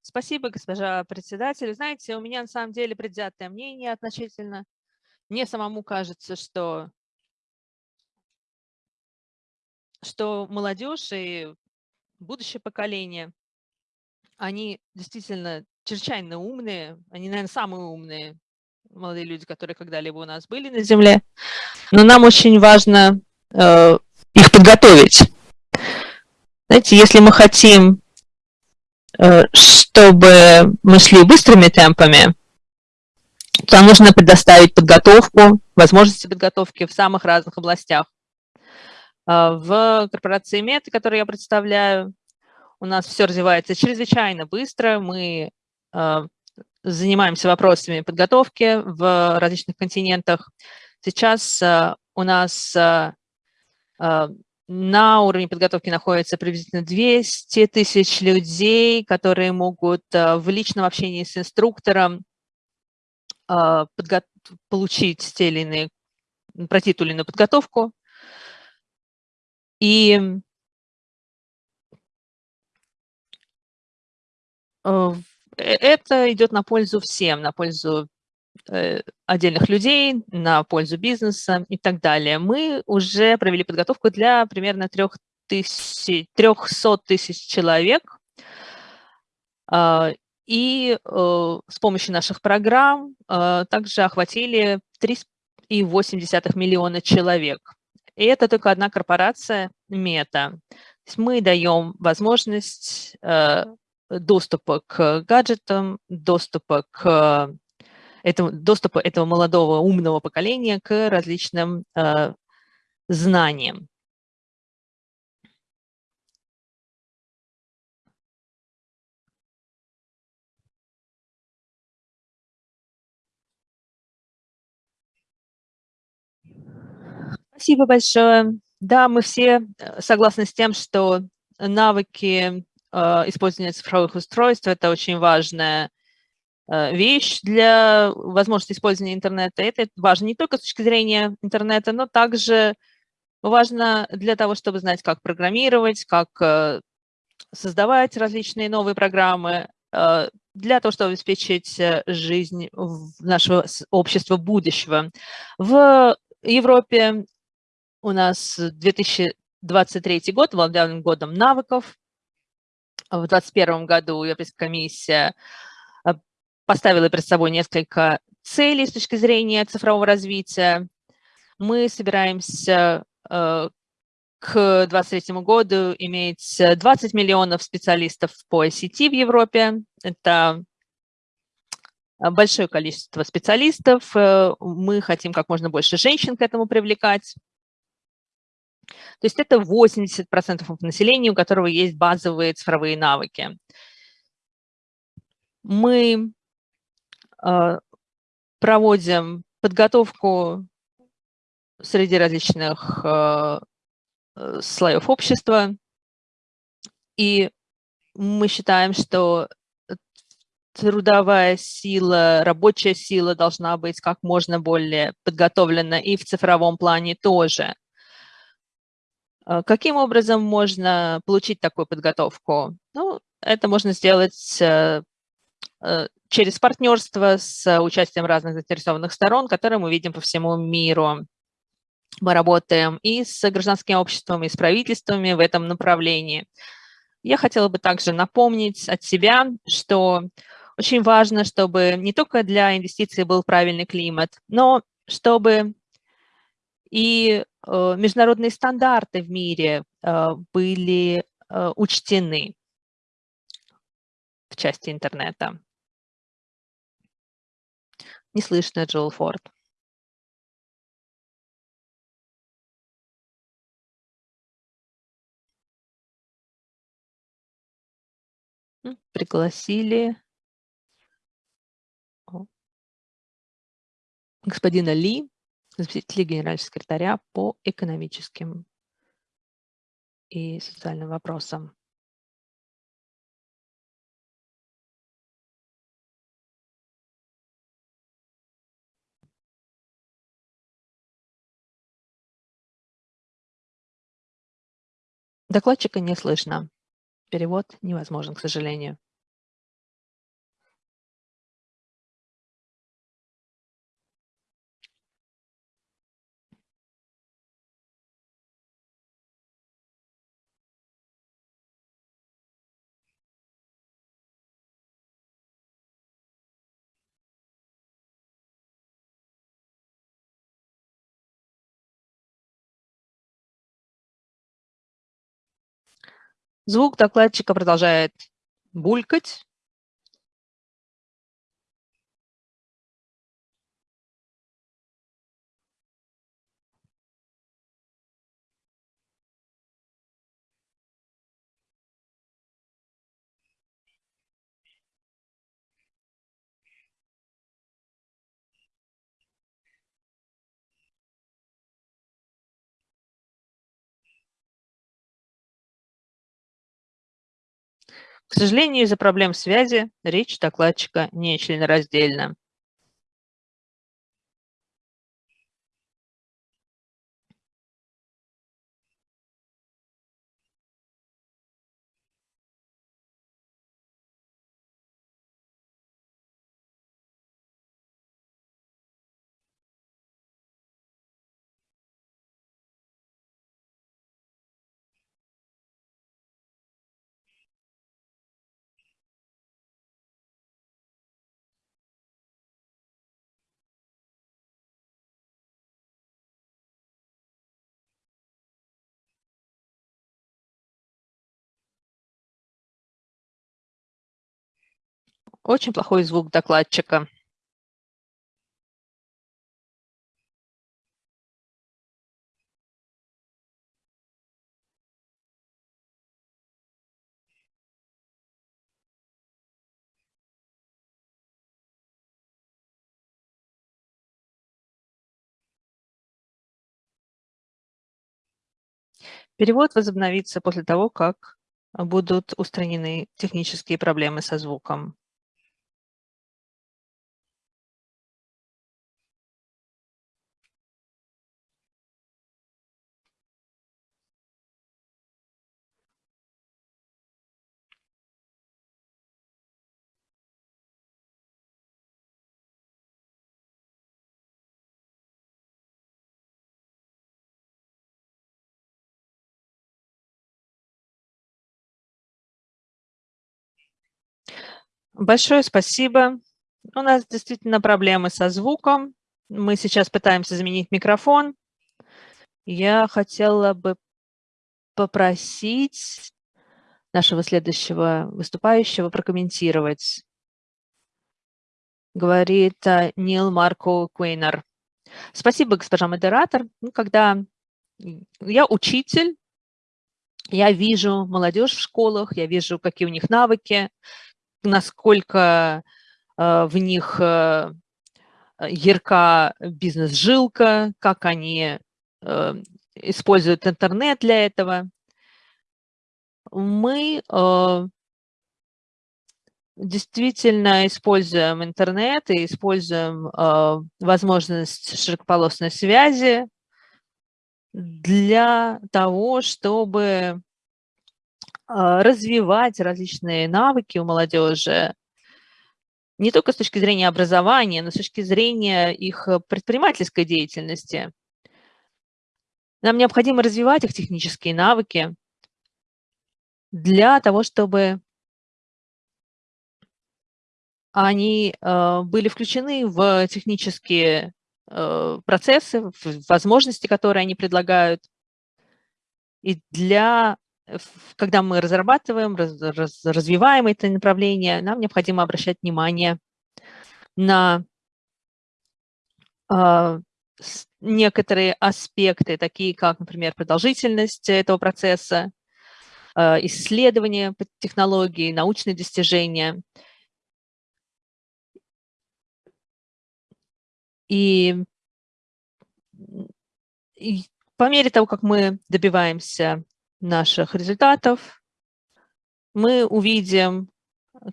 Speaker 9: Спасибо, госпожа председатель. Знаете, у меня на самом деле предвзятое мнение относительно. Мне самому кажется, что что молодежь и будущее поколение, они действительно чрезвычайно умные, они, наверное, самые умные молодые люди, которые когда-либо у нас были на Земле, но нам очень важно э, их подготовить. Знаете, если мы хотим, э, чтобы мы шли быстрыми темпами, то нужно предоставить подготовку, возможности подготовки в самых разных областях. Э, в корпорации МЕТ, которую я представляю, у нас все развивается чрезвычайно быстро. Мы э, занимаемся вопросами подготовки в различных континентах. Сейчас э, у нас э, э, на уровне подготовки находится приблизительно 200 тысяч людей, которые могут в личном общении с инструктором получить те или иные, пройти ту или иную подготовку. И Э, это идет на пользу всем, на пользу э, отдельных людей, на пользу бизнеса и так далее. Мы уже провели подготовку для примерно 300 тысяч, 300 тысяч человек. А, и э, с помощью наших программ также охватили 3,8 миллиона человек. И это только одна корпорация Мета. Мы даем возможность доступа к гаджетам, доступа к этому, доступа этого молодого умного поколения к различным э, знаниям. Спасибо большое. Да, мы все э, согласны с тем, что навыки использование цифровых устройств – это очень важная э, вещь для возможности использования интернета. Это важно не только с точки зрения интернета, но также важно для того, чтобы знать, как программировать, как э, создавать различные новые программы, для того, чтобы обеспечить жизнь нашего общества будущего. В Европе у нас 2023 год был годом навыков, в 2021 году Европейская комиссия э, поставила перед собой несколько целей с точки зрения цифрового развития. Мы собираемся э, к 2023 году иметь 20 миллионов специалистов по ICT в Европе. Это большое количество специалистов. Э, мы хотим как можно больше женщин к этому привлекать. То есть это 80% населения, у которого есть базовые цифровые навыки. Мы э, проводим подготовку среди различных э, э, слоев общества, и мы считаем, что трудовая сила, рабочая сила должна быть как можно более подготовлена и в цифровом плане тоже. А, каким образом можно получить такую подготовку? Ну, это можно сделать э, э, через партнерство с участием разных заинтересованных сторон, которые мы видим по всему миру. Мы работаем и с гражданским обществом, и с правительствами в этом направлении. Я хотела бы также напомнить от себя, что очень важно, чтобы не только для инвестиций был правильный климат, но чтобы и э, международные стандарты в мире э, были э, учтены в части интернета. Не слышно, Джоэл Форд. Пригласили господина Ли заместителя генерального секретаря по экономическим и социальным вопросам. Докладчика не слышно. Перевод невозможен, к сожалению. Звук докладчика продолжает булькать. К сожалению, из-за проблем связи речь докладчика не членораздельна. Очень плохой звук докладчика. Перевод возобновится после того, как будут устранены технические проблемы со звуком. Большое спасибо. У нас действительно проблемы со звуком. Мы сейчас пытаемся заменить микрофон. Я хотела бы попросить нашего следующего выступающего прокомментировать. Говорит э, Нил Марко Куейнер. Спасибо, госпожа модератор. Ну, когда я учитель, я вижу молодежь в школах, я вижу, какие у них навыки, насколько э, в них э, ярка бизнес-жилка, как они э, используют интернет для этого. Мы действительно используем интернет и используем возможность широкополосной связи для того, чтобы развивать различные навыки у молодежи, не только с точки зрения образования, но с точки зрения их э, предпринимательской деятельности. Нам необходимо развивать их технические навыки для того, чтобы они э, были включены в технические э, процессы, в возможности, которые они предлагают, и для когда мы разрабатываем, раз, раз, развиваем это направление, нам необходимо обращать внимание на э, некоторые аспекты, такие как, например, продолжительность этого процесса, э, исследования технологий, научные достижения. И, и по мере того, как мы добиваемся наших результатов, мы увидим,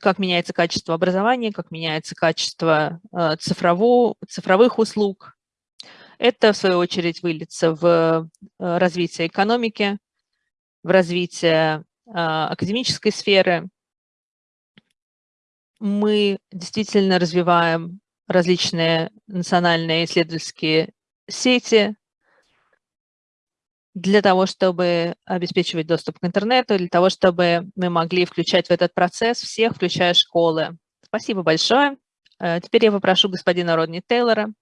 Speaker 9: как меняется качество образования, как меняется качество э, цифрового, цифровых услуг. Это, в свою очередь, выльется в э, развитие экономики, в развитие э, академической сферы. Мы действительно развиваем различные национальные исследовательские сети, для того, чтобы обеспечивать доступ к интернету, для того, чтобы мы могли включать в этот процесс всех, включая школы. Спасибо большое. Э, теперь я попрошу господина Родни Тейлора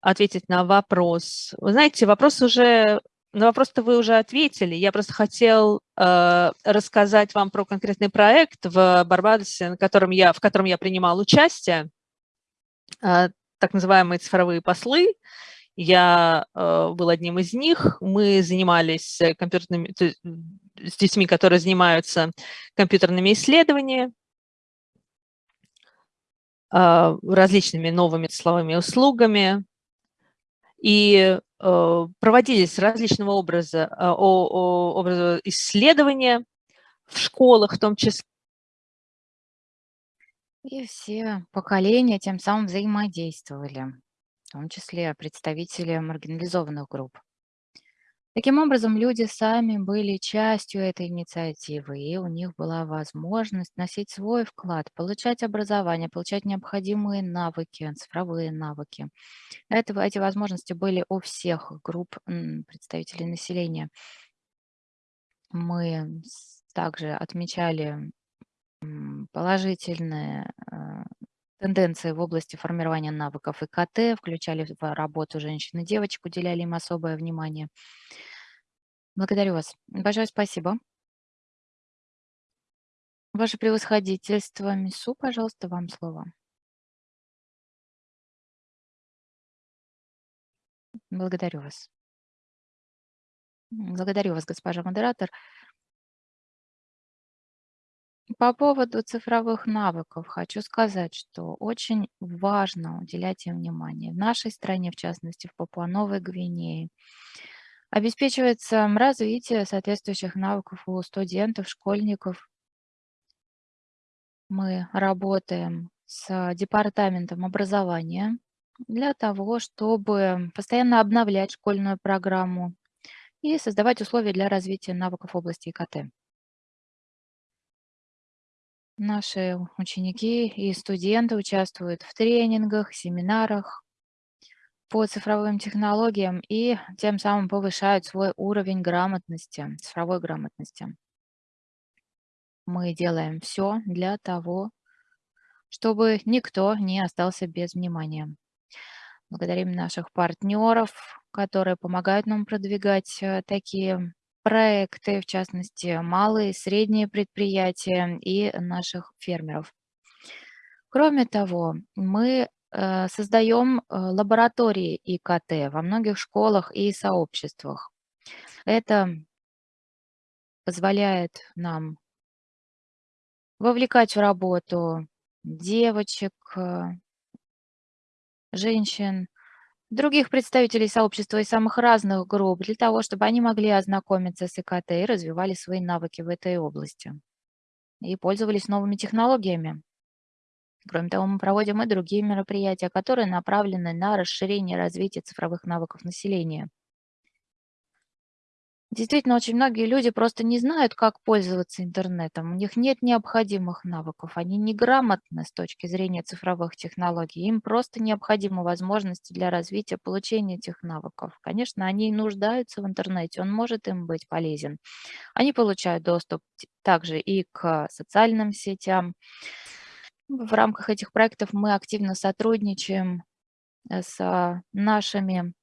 Speaker 9: ответить на вопрос. Вы знаете, вопрос уже на вопрос-то вы уже ответили. Я просто хотел э, рассказать вам про конкретный проект в Барбадосе, на котором я, в котором я принимал участие, э, так называемые цифровые послы. Я э, был одним из них. Мы занимались компьютерными, с детьми, которые занимаются компьютерными исследованиями, э, различными новыми цифровыми услугами. И Э, проводились различного образа, э, образа исследования в школах в том числе.
Speaker 8: И все поколения тем самым взаимодействовали, в том числе представители маргинализованных групп. Таким образом, люди сами были частью этой инициативы, и у них была возможность носить свой вклад, получать образование, получать необходимые навыки, цифровые навыки. Это, эти возможности были у всех групп представителей населения. Мы также отмечали положительные э, тенденции в области формирования навыков ИКТ, включали в работу женщин и девочек, уделяли им особое внимание. Благодарю вас. Большое спасибо. Ваше превосходительство, Мису, пожалуйста, вам слово. Благодарю вас. Благодарю вас, госпожа модератор. По поводу цифровых навыков хочу сказать, что очень важно уделять им внимание. В нашей стране, в частности, в Папуа-Новой Гвинее, Обеспечивается развитие соответствующих навыков у студентов, школьников. Мы работаем с департаментом образования для того, чтобы постоянно обновлять школьную программу и создавать условия для развития навыков области ИКТ. Наши ученики и студенты участвуют в тренингах, семинарах, по цифровым технологиям и тем самым повышают свой уровень грамотности, цифровой грамотности. Мы делаем все для того, чтобы никто не остался без внимания. Благодарим наших партнеров, которые помогают нам продвигать э, такие проекты, в частности, малые и средние предприятия и наших фермеров. Кроме того, мы Э, создаем э, лаборатории ИКТ во многих школах и сообществах. Это позволяет нам вовлекать в работу девочек, э, женщин, других представителей сообщества из самых разных групп, для того, чтобы они могли ознакомиться с ИКТ и развивали свои навыки в этой области и пользовались новыми технологиями. Кроме того, мы проводим и другие мероприятия, которые направлены на расширение и развитие цифровых навыков населения. Действительно, очень многие люди просто не знают, как пользоваться интернетом. У них нет необходимых навыков. Они неграмотны с точки зрения цифровых технологий. Им просто необходимы возможности для развития, получения этих навыков. Конечно, они нуждаются в интернете, он может им быть полезен. Они получают доступ также и к социальным сетям, в рамках этих проектов мы активно сотрудничаем э, с а, нашими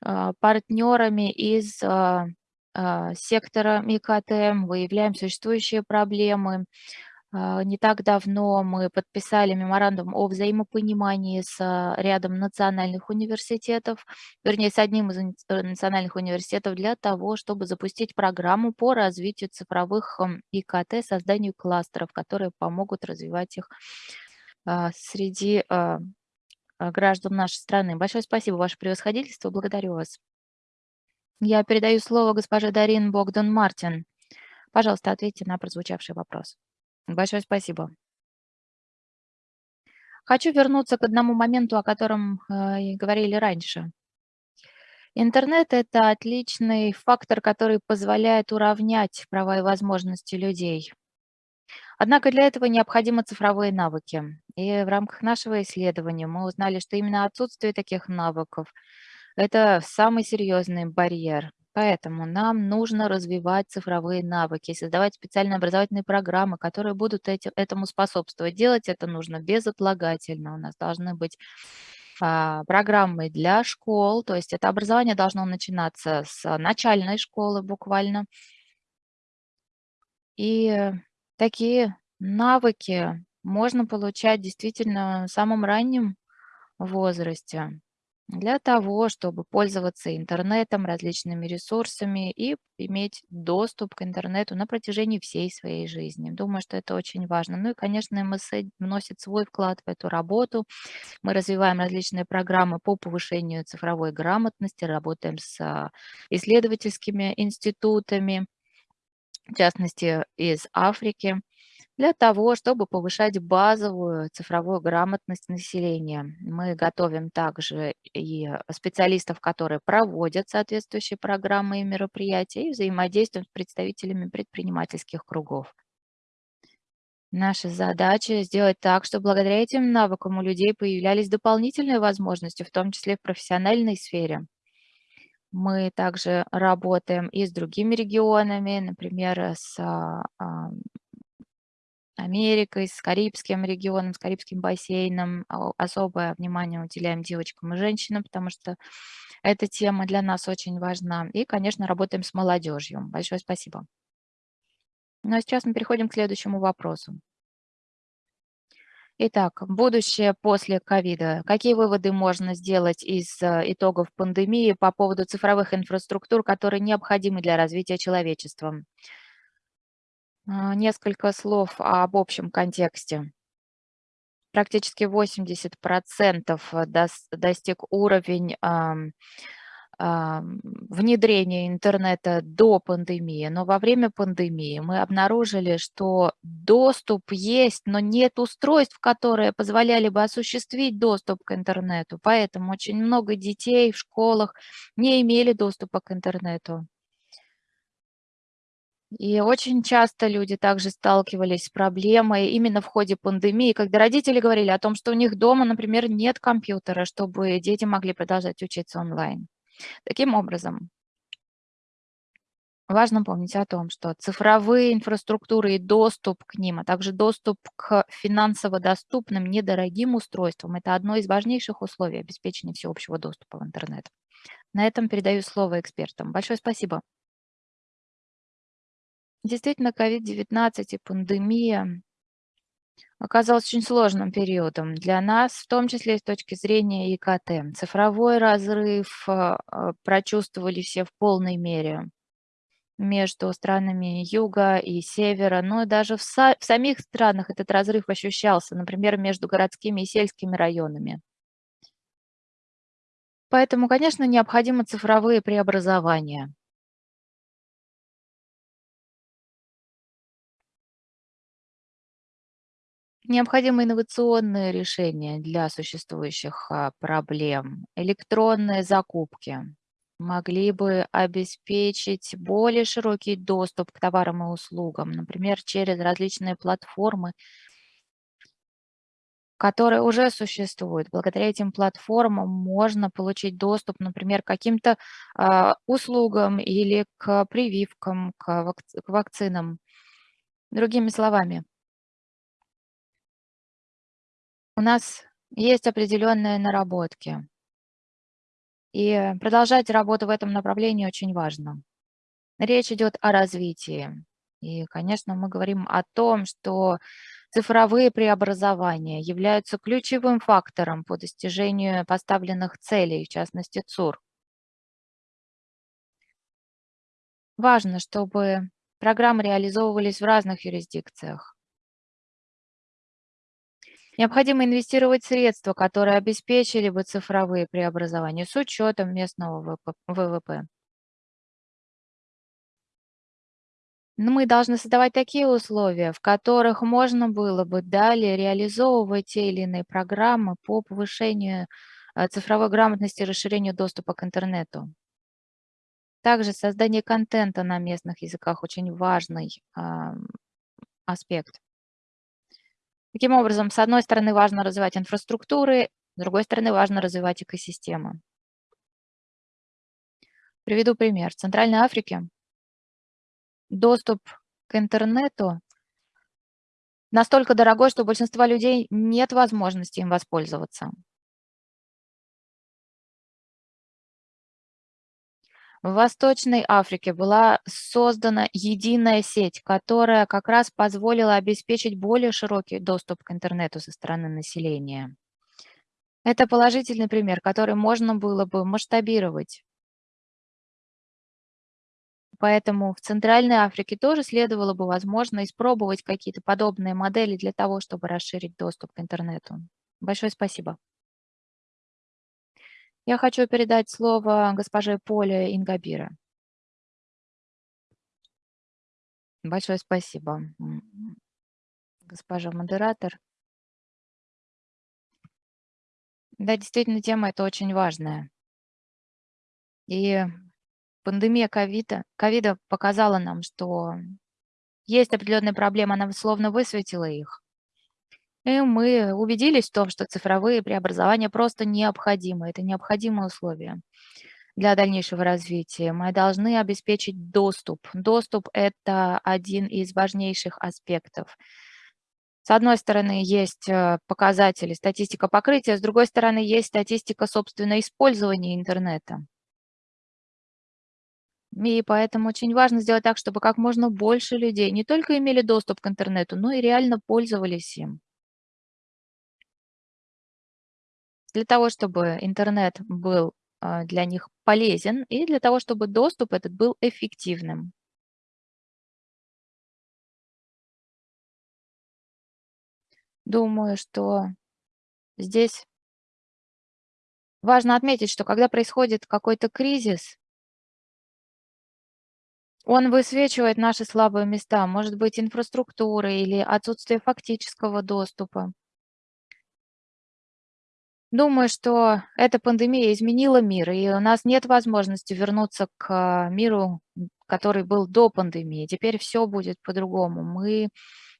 Speaker 8: а, партнерами из а, сектора МИКТ, выявляем существующие проблемы. Не так давно мы подписали меморандум о взаимопонимании с рядом национальных университетов, вернее, с одним из э, национальных университетов для того, чтобы запустить программу по развитию цифровых ИКТ, созданию кластеров, которые помогут развивать их а, среди а, а, граждан нашей страны. Большое спасибо, ваше превосходительство, благодарю вас. Я передаю слово госпоже Дарин Богдан Мартин. Пожалуйста, ответьте на прозвучавший вопрос. Большое спасибо. Хочу вернуться к одному моменту, о котором э, говорили раньше. Интернет – это отличный фактор, который позволяет уравнять права и возможности людей. Однако для этого необходимы цифровые навыки. И в рамках нашего исследования мы узнали, что именно отсутствие таких навыков– это самый серьезный барьер. Поэтому нам нужно развивать цифровые навыки, создавать специальные образовательные программы, которые будут эти, этому способствовать. Делать это нужно безотлагательно. У нас должны быть а, программы для школ, то есть это образование должно начинаться с начальной школы буквально. И такие навыки можно получать действительно в самом раннем возрасте для того, чтобы пользоваться интернетом, различными ресурсами и иметь доступ к интернету на протяжении всей своей жизни. Думаю, что это очень важно. Ну и, конечно, МСЭ вносит свой вклад в эту работу. Мы развиваем различные программы по повышению цифровой грамотности, работаем с а, исследовательскими институтами, в частности, из Африки для того, чтобы повышать базовую цифровую грамотность населения. Мы готовим также и специалистов, которые проводят соответствующие программы и мероприятия, и взаимодействуем с представителями предпринимательских кругов. Наша задача сделать так, чтобы благодаря этим навыкам у людей появлялись дополнительные возможности, в том числе в профессиональной сфере. Мы также работаем и с другими регионами, например, с а, Америкой, с Карибским регионом, с Карибским бассейном. Особое внимание уделяем девочкам и женщинам, потому что эта тема для нас очень важна. И, конечно, работаем с молодежью. Большое спасибо. Ну а сейчас мы переходим к следующему вопросу. Итак, будущее после ковида. Какие выводы можно сделать из э, итогов пандемии по поводу цифровых инфраструктур, которые необходимы для развития человечества? А, несколько слов об общем контексте. Практически 80% э, достиг уровень внедрения интернета до пандемии, но во время пандемии мы обнаружили, что доступ есть, но нет устройств, которые позволяли бы осуществить доступ к интернету. Поэтому очень много детей в школах не имели доступа к интернету. И очень часто люди также сталкивались с проблемой именно в ходе пандемии, когда родители говорили о том, что у них дома, например, нет компьютера, чтобы дети могли продолжать учиться онлайн. Таким образом, важно помнить о том, что цифровые инфраструктуры и доступ к ним, а также доступ к финансово доступным, недорогим устройствам – это одно из важнейших условий обеспечения всеобщего доступа в интернет. На этом передаю слово экспертам. Большое спасибо. Действительно, COVID-19 и пандемия оказалась очень сложным периодом для нас, в том числе с точки зрения ИКТ. Цифровой разрыв а, а, прочувствовали все в полной мере между странами юга и севера, но и даже в, в самих странах этот разрыв ощущался, например, между городскими и сельскими районами. Поэтому, конечно, необходимы цифровые преобразования. Необходимы инновационные решения для существующих а, проблем. Электронные закупки могли бы обеспечить более широкий доступ к товарам и услугам, например, через различные платформы, которые уже существуют. Благодаря этим платформам можно получить доступ, например, к каким-то э, услугам или к прививкам, к, вак к вакцинам. Другими словами, у нас есть определенные наработки. И продолжать работу в этом направлении очень важно. Речь идет о развитии. И, конечно, мы говорим о том, что цифровые преобразования являются ключевым фактором по достижению поставленных целей, в частности ЦУР. Важно, чтобы программы реализовывались в разных юрисдикциях. Необходимо инвестировать средства, которые обеспечили бы цифровые преобразования с учетом местного ВВП. Но мы должны создавать такие условия, в которых можно было бы далее реализовывать те или иные программы по повышению э, цифровой грамотности и расширению доступа к интернету. Также создание контента на местных языках очень важный э, аспект. Таким образом, с одной стороны, важно развивать инфраструктуры, с другой стороны, важно развивать экосистемы. Приведу пример. В Центральной Африке доступ к интернету настолько дорогой, что у большинства людей нет возможности им воспользоваться. В Восточной Африке была создана единая сеть, которая как раз позволила обеспечить более широкий доступ к интернету со стороны населения. Это положительный пример, который можно было бы масштабировать. Поэтому в Центральной Африке тоже следовало бы, возможно, испробовать какие-то подобные модели для того, чтобы расширить доступ к интернету. Большое спасибо. Я хочу передать слово госпоже Поле Ингабира. Большое спасибо, госпожа модератор. Да, действительно, тема эта очень важная. И пандемия ковида, ковида показала нам, что есть определенные проблемы, она словно высветила их. И мы убедились в том, что цифровые преобразования просто необходимы. Это необходимое условие для дальнейшего развития. Мы должны обеспечить доступ. Доступ – это один из важнейших аспектов. С одной стороны, есть э, показатели, статистика покрытия, с другой стороны, есть статистика, собственно, использования интернета. И поэтому очень важно сделать так, чтобы как можно больше людей не только имели доступ к интернету, но и реально пользовались им. для того, чтобы интернет был а, для них полезен и для того, чтобы доступ этот был эффективным. Думаю, что здесь важно отметить, что когда происходит какой-то кризис, он высвечивает наши слабые места, может быть, инфраструктура или отсутствие фактического доступа. Думаю, что эта пандемия изменила мир, и у нас нет возможности вернуться к миру, который был до пандемии. Теперь все будет по-другому. Мы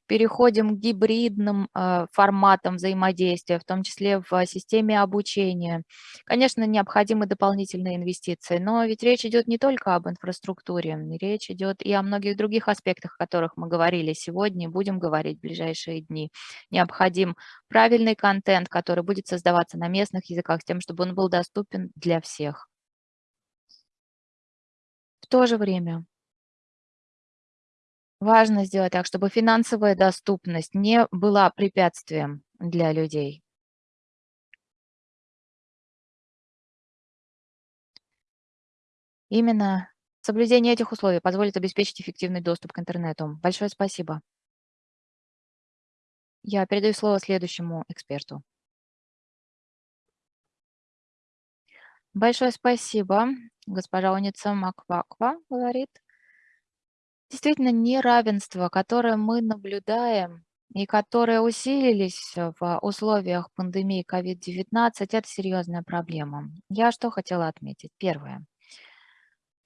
Speaker 8: переходим к гибридным э, форматам взаимодействия, в том числе в системе обучения. Конечно, необходимы дополнительные инвестиции, но ведь речь идет не только об инфраструктуре, речь идет и о многих других аспектах, о которых мы говорили сегодня и будем говорить в ближайшие дни. Необходим правильный контент, который будет создаваться на местных языках, с тем, чтобы он был доступен для всех. В то же время Важно сделать так, чтобы финансовая доступность не была препятствием для людей. Именно соблюдение этих условий позволит обеспечить эффективный доступ к интернету. Большое спасибо. Я передаю слово следующему эксперту. Большое спасибо. Госпожа Уница Макваква говорит. Действительно, неравенство, которое мы наблюдаем и которые усилились в условиях пандемии COVID-19, это серьезная проблема. Я что хотела отметить? Первое.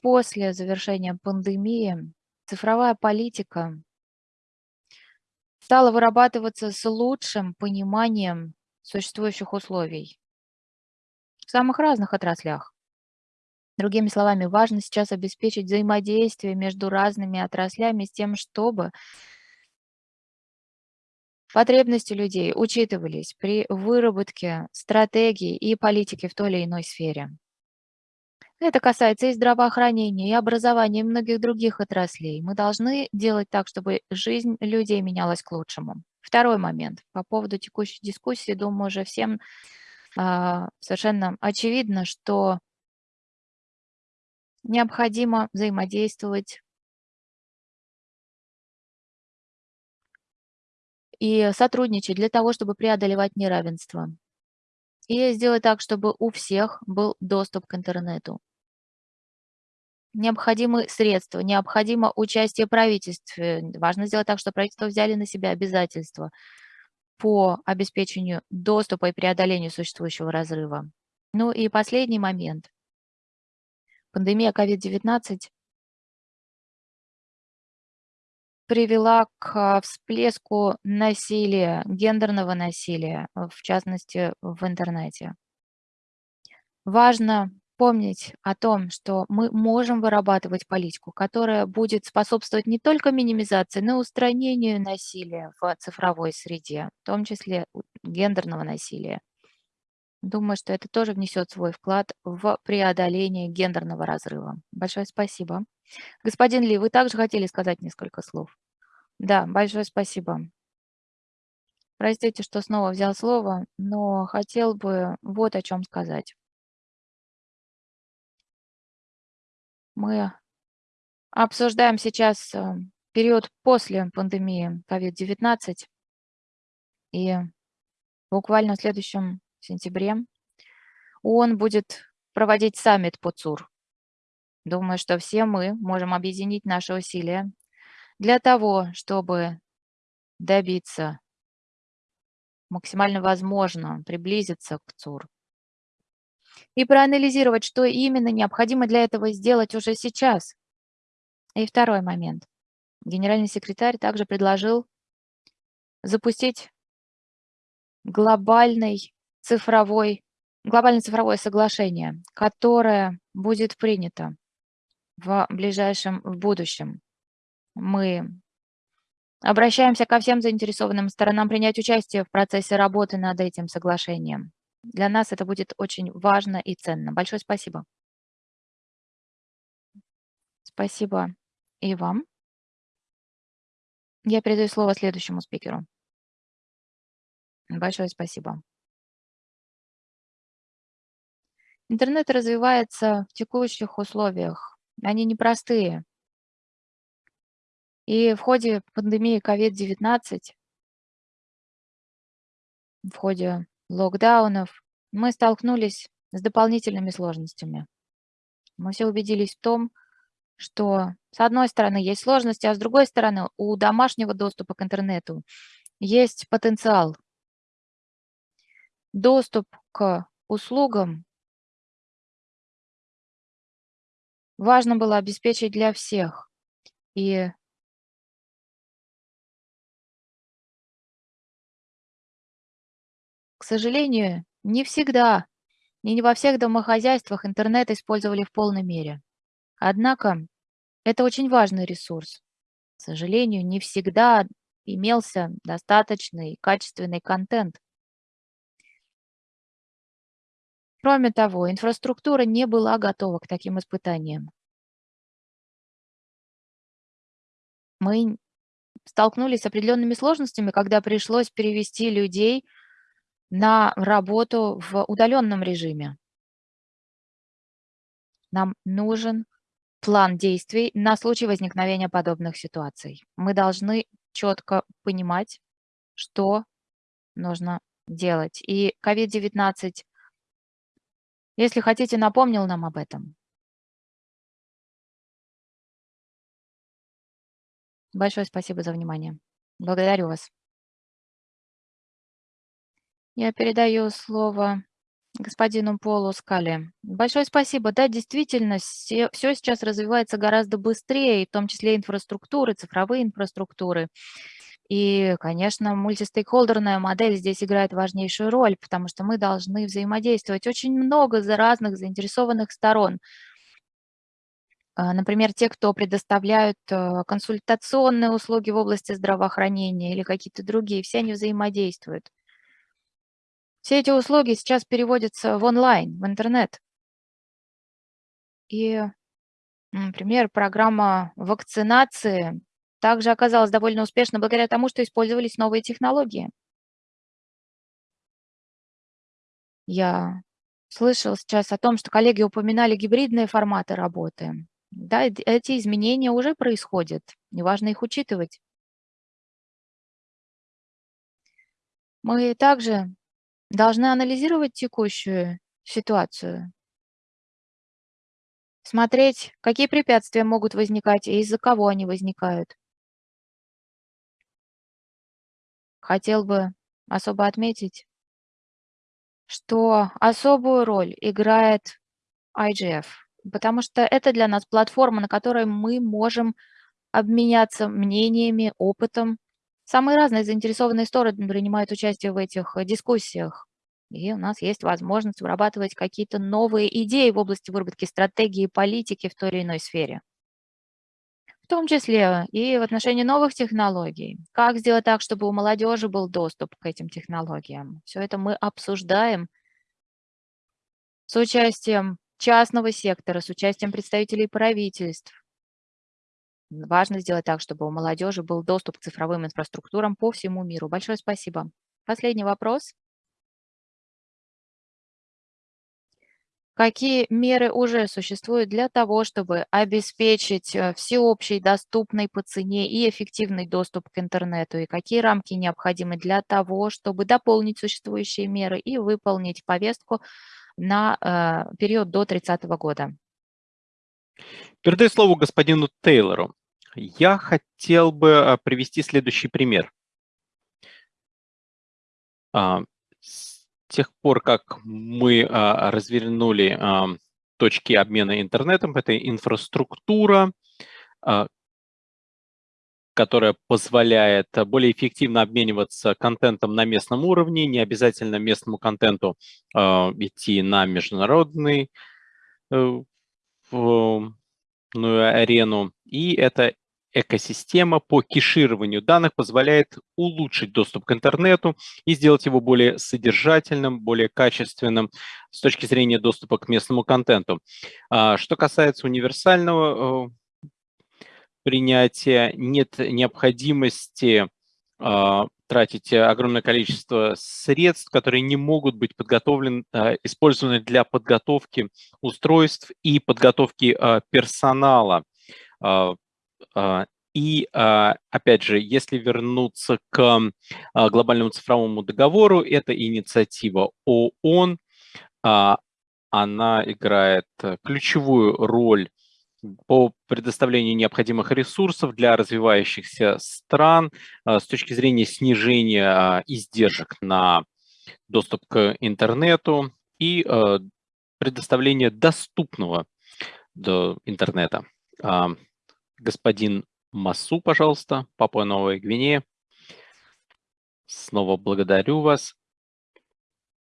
Speaker 8: После завершения пандемии цифровая политика стала вырабатываться с лучшим пониманием существующих условий в самых разных отраслях. Другими словами, важно сейчас обеспечить взаимодействие между разными отраслями с тем, чтобы потребности людей учитывались при выработке стратегий и политики в той или иной сфере. Это касается и здравоохранения, и образования, и многих других отраслей. Мы должны делать так, чтобы жизнь людей менялась к лучшему. Второй момент. По поводу текущей дискуссии, думаю, уже всем а, совершенно очевидно, что необходимо взаимодействовать и сотрудничать для того, чтобы преодолевать неравенство. И сделать так, чтобы у всех был доступ к интернету. Необходимы средства, необходимо участие правительства. Важно сделать так, чтобы правительство взяли на себя обязательства по обеспечению доступа и преодолению существующего разрыва. Ну и последний момент. Пандемия COVID-19 привела к всплеску насилия, гендерного насилия, в частности, в интернете. Важно помнить о том, что мы можем вырабатывать политику, которая будет способствовать не только минимизации, но и устранению насилия в цифровой среде, в том числе гендерного насилия. Думаю, что это тоже внесет свой вклад в преодоление гендерного разрыва. Большое спасибо. Господин Ли, вы также хотели сказать несколько слов? Да, большое спасибо. Простите, что снова взял слово, но хотел бы вот о чем сказать. Мы обсуждаем сейчас э, период после пандемии COVID-19, и буквально в следующем сентябре ООН будет проводить саммит по ЦУР. Думаю, что все мы можем объединить наши усилия для того, чтобы добиться максимально возможно приблизиться к ЦУР и проанализировать, что именно необходимо для этого сделать уже сейчас. И второй момент. Генеральный секретарь также предложил запустить глобальный цифровой, глобальное цифровое соглашение, которое будет принято в ближайшем в будущем. Мы обращаемся ко всем заинтересованным сторонам принять участие в процессе работы над этим соглашением. Для нас это будет очень важно и ценно. Большое спасибо. Спасибо и вам. Я передаю слово следующему спикеру. Большое спасибо. Интернет развивается в текущих условиях. Они непростые. И в ходе пандемии COVID-19, в ходе локдаунов, мы столкнулись с дополнительными сложностями. Мы все убедились в том, что с одной стороны есть сложности, а с другой стороны у домашнего доступа к интернету есть потенциал. Доступ к услугам важно было обеспечить для всех. И к сожалению, не всегда и не во всех домохозяйствах интернет использовали в полной мере. Однако это очень важный ресурс. К сожалению, не всегда имелся достаточный качественный контент. Кроме того, инфраструктура не была готова к таким испытаниям. Мы столкнулись с определенными сложностями, когда пришлось перевести людей на работу в удаленном режиме. Нам нужен план действий на случай возникновения подобных ситуаций. Мы должны четко понимать, что нужно делать. И COVID-19, если хотите, напомнил нам об этом. Большое спасибо за внимание. Благодарю вас. Я передаю слово господину Полу Скали. Большое спасибо. Да, действительно, все, все сейчас развивается гораздо быстрее, в том числе инфраструктуры, цифровые инфраструктуры. И, конечно, мультистейкхолдерная модель здесь играет важнейшую роль, потому что мы должны взаимодействовать очень много за разных заинтересованных сторон. А, например, те, кто предоставляют э, консультационные услуги в области здравоохранения или какие-то другие, все они взаимодействуют. Все эти услуги сейчас переводятся в онлайн, в интернет. И, например, программа вакцинации также оказалась довольно успешной благодаря тому, что использовались новые технологии. Я слышал сейчас о том, что коллеги упоминали гибридные форматы работы. Да, эти изменения уже происходят, неважно их учитывать. Мы также должны анализировать текущую ситуацию, смотреть, какие препятствия могут возникать и из-за кого они возникают. Хотел бы особо отметить, что особую роль играет IGF, потому что это для нас платформа, на которой мы можем обменяться мнениями, опытом Самые разные заинтересованные стороны принимают участие в этих э, дискуссиях. И у нас есть возможность вырабатывать какие-то новые идеи в области выработки стратегии и политики в той или иной сфере. В том числе и в отношении новых технологий. Как сделать так, чтобы у молодежи был доступ к этим технологиям. Все это мы обсуждаем с участием частного сектора, с участием представителей правительств. Важно сделать так, чтобы у молодежи был доступ к цифровым инфраструктурам по всему миру. Большое спасибо. Последний вопрос. Какие меры уже существуют для того, чтобы обеспечить э, всеобщий, доступный по цене и эффективный доступ к интернету? И какие рамки необходимы для того, чтобы дополнить существующие меры и выполнить повестку на э, период до 30 года?
Speaker 1: Передаю слово господину Тейлору. Я хотел бы э, привести следующий пример. Тех пор, как мы а, развернули а, точки обмена интернетом, это инфраструктура, а, которая позволяет более эффективно обмениваться контентом на местном уровне, не обязательно местному контенту а, идти на международный э, арену. И это экосистема по кешированию данных позволяет улучшить доступ к интернету и сделать его более содержательным, более качественным с точки зрения доступа к местному контенту. А, что касается универсального э, принятия, нет необходимости а, тратить огромное количество средств, которые не могут быть подготовлены, а, использованы для подготовки устройств и подготовки персонала и, а, опять же, если вернуться к а, глобальному цифровому договору, это инициатива ООН, она играет ключевую роль по предоставлению необходимых ресурсов для развивающихся стран с точки зрения снижения издержек на доступ к интернету и предоставления доступного до интернета господин Масу, пожалуйста, Папуа Новая Гвинея. Снова благодарю вас.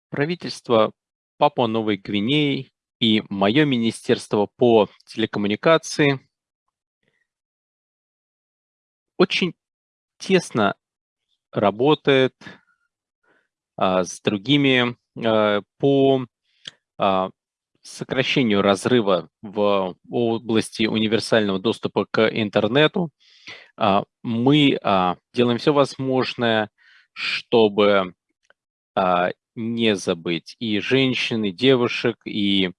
Speaker 1: Правительство Папуа Новой Гвинеи и мое министерство по телекоммуникации очень тесно работает а, с другими а, по а, сокращению разрыва в области универсального доступа к интернету. А, мы а, делаем все возможное, чтобы а, не забыть и женщин, и девушек, и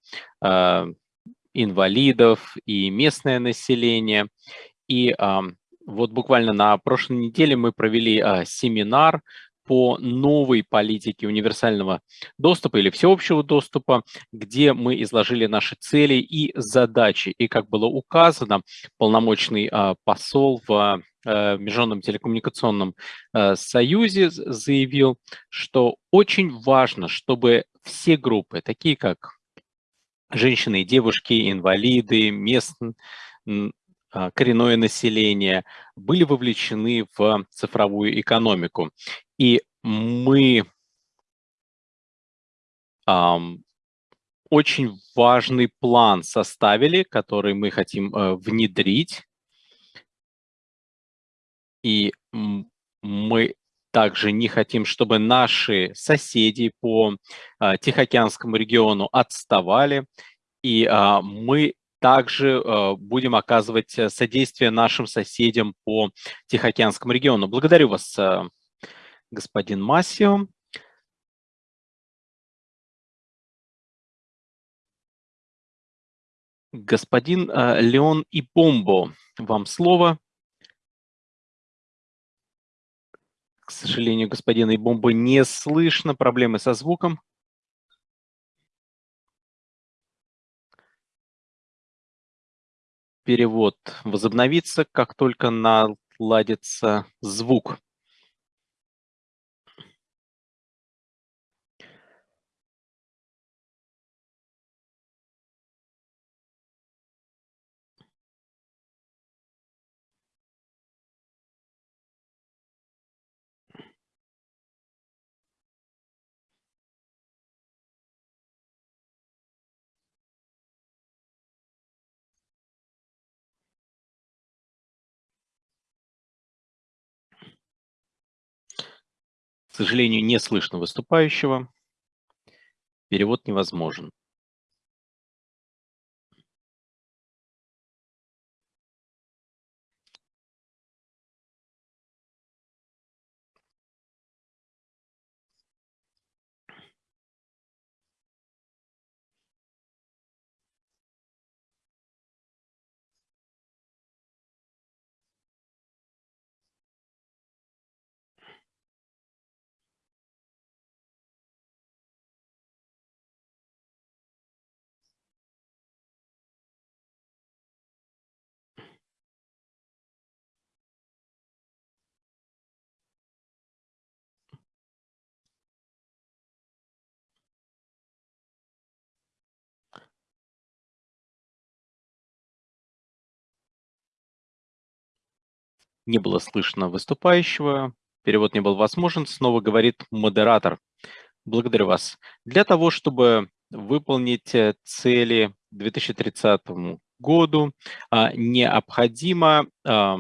Speaker 1: инвалидов, и местное население. И вот буквально на прошлой неделе мы провели семинар по новой политике универсального доступа или всеобщего доступа, где мы изложили наши цели и задачи. И, как было указано, полномочный а, посол в а, Международном телекоммуникационном а, союзе заявил, что очень важно, чтобы все группы, такие как женщины и девушки, инвалиды, местные, коренное население были вовлечены в цифровую экономику. И мы um, очень важный план составили, который мы хотим uh, внедрить. И мы также не хотим, чтобы наши соседи по uh, Тихоокеанскому региону отставали. И uh, мы также uh, будем оказывать э, содействие нашим соседям по Тихоокеанскому региону. Благодарю вас, uh, господин Массио. Господин э, Леон Ипомбо, вам слово. К сожалению, господина Ибомбо не слышно, проблемы со звуком. Перевод возобновится, как только наладится звук. Сожалению, не слышно выступающего. Перевод невозможен. Не было слышно выступающего, перевод не был возможен, снова говорит модератор. Благодарю вас. Для того, чтобы выполнить э, цели 2030 году, а, необходимо а,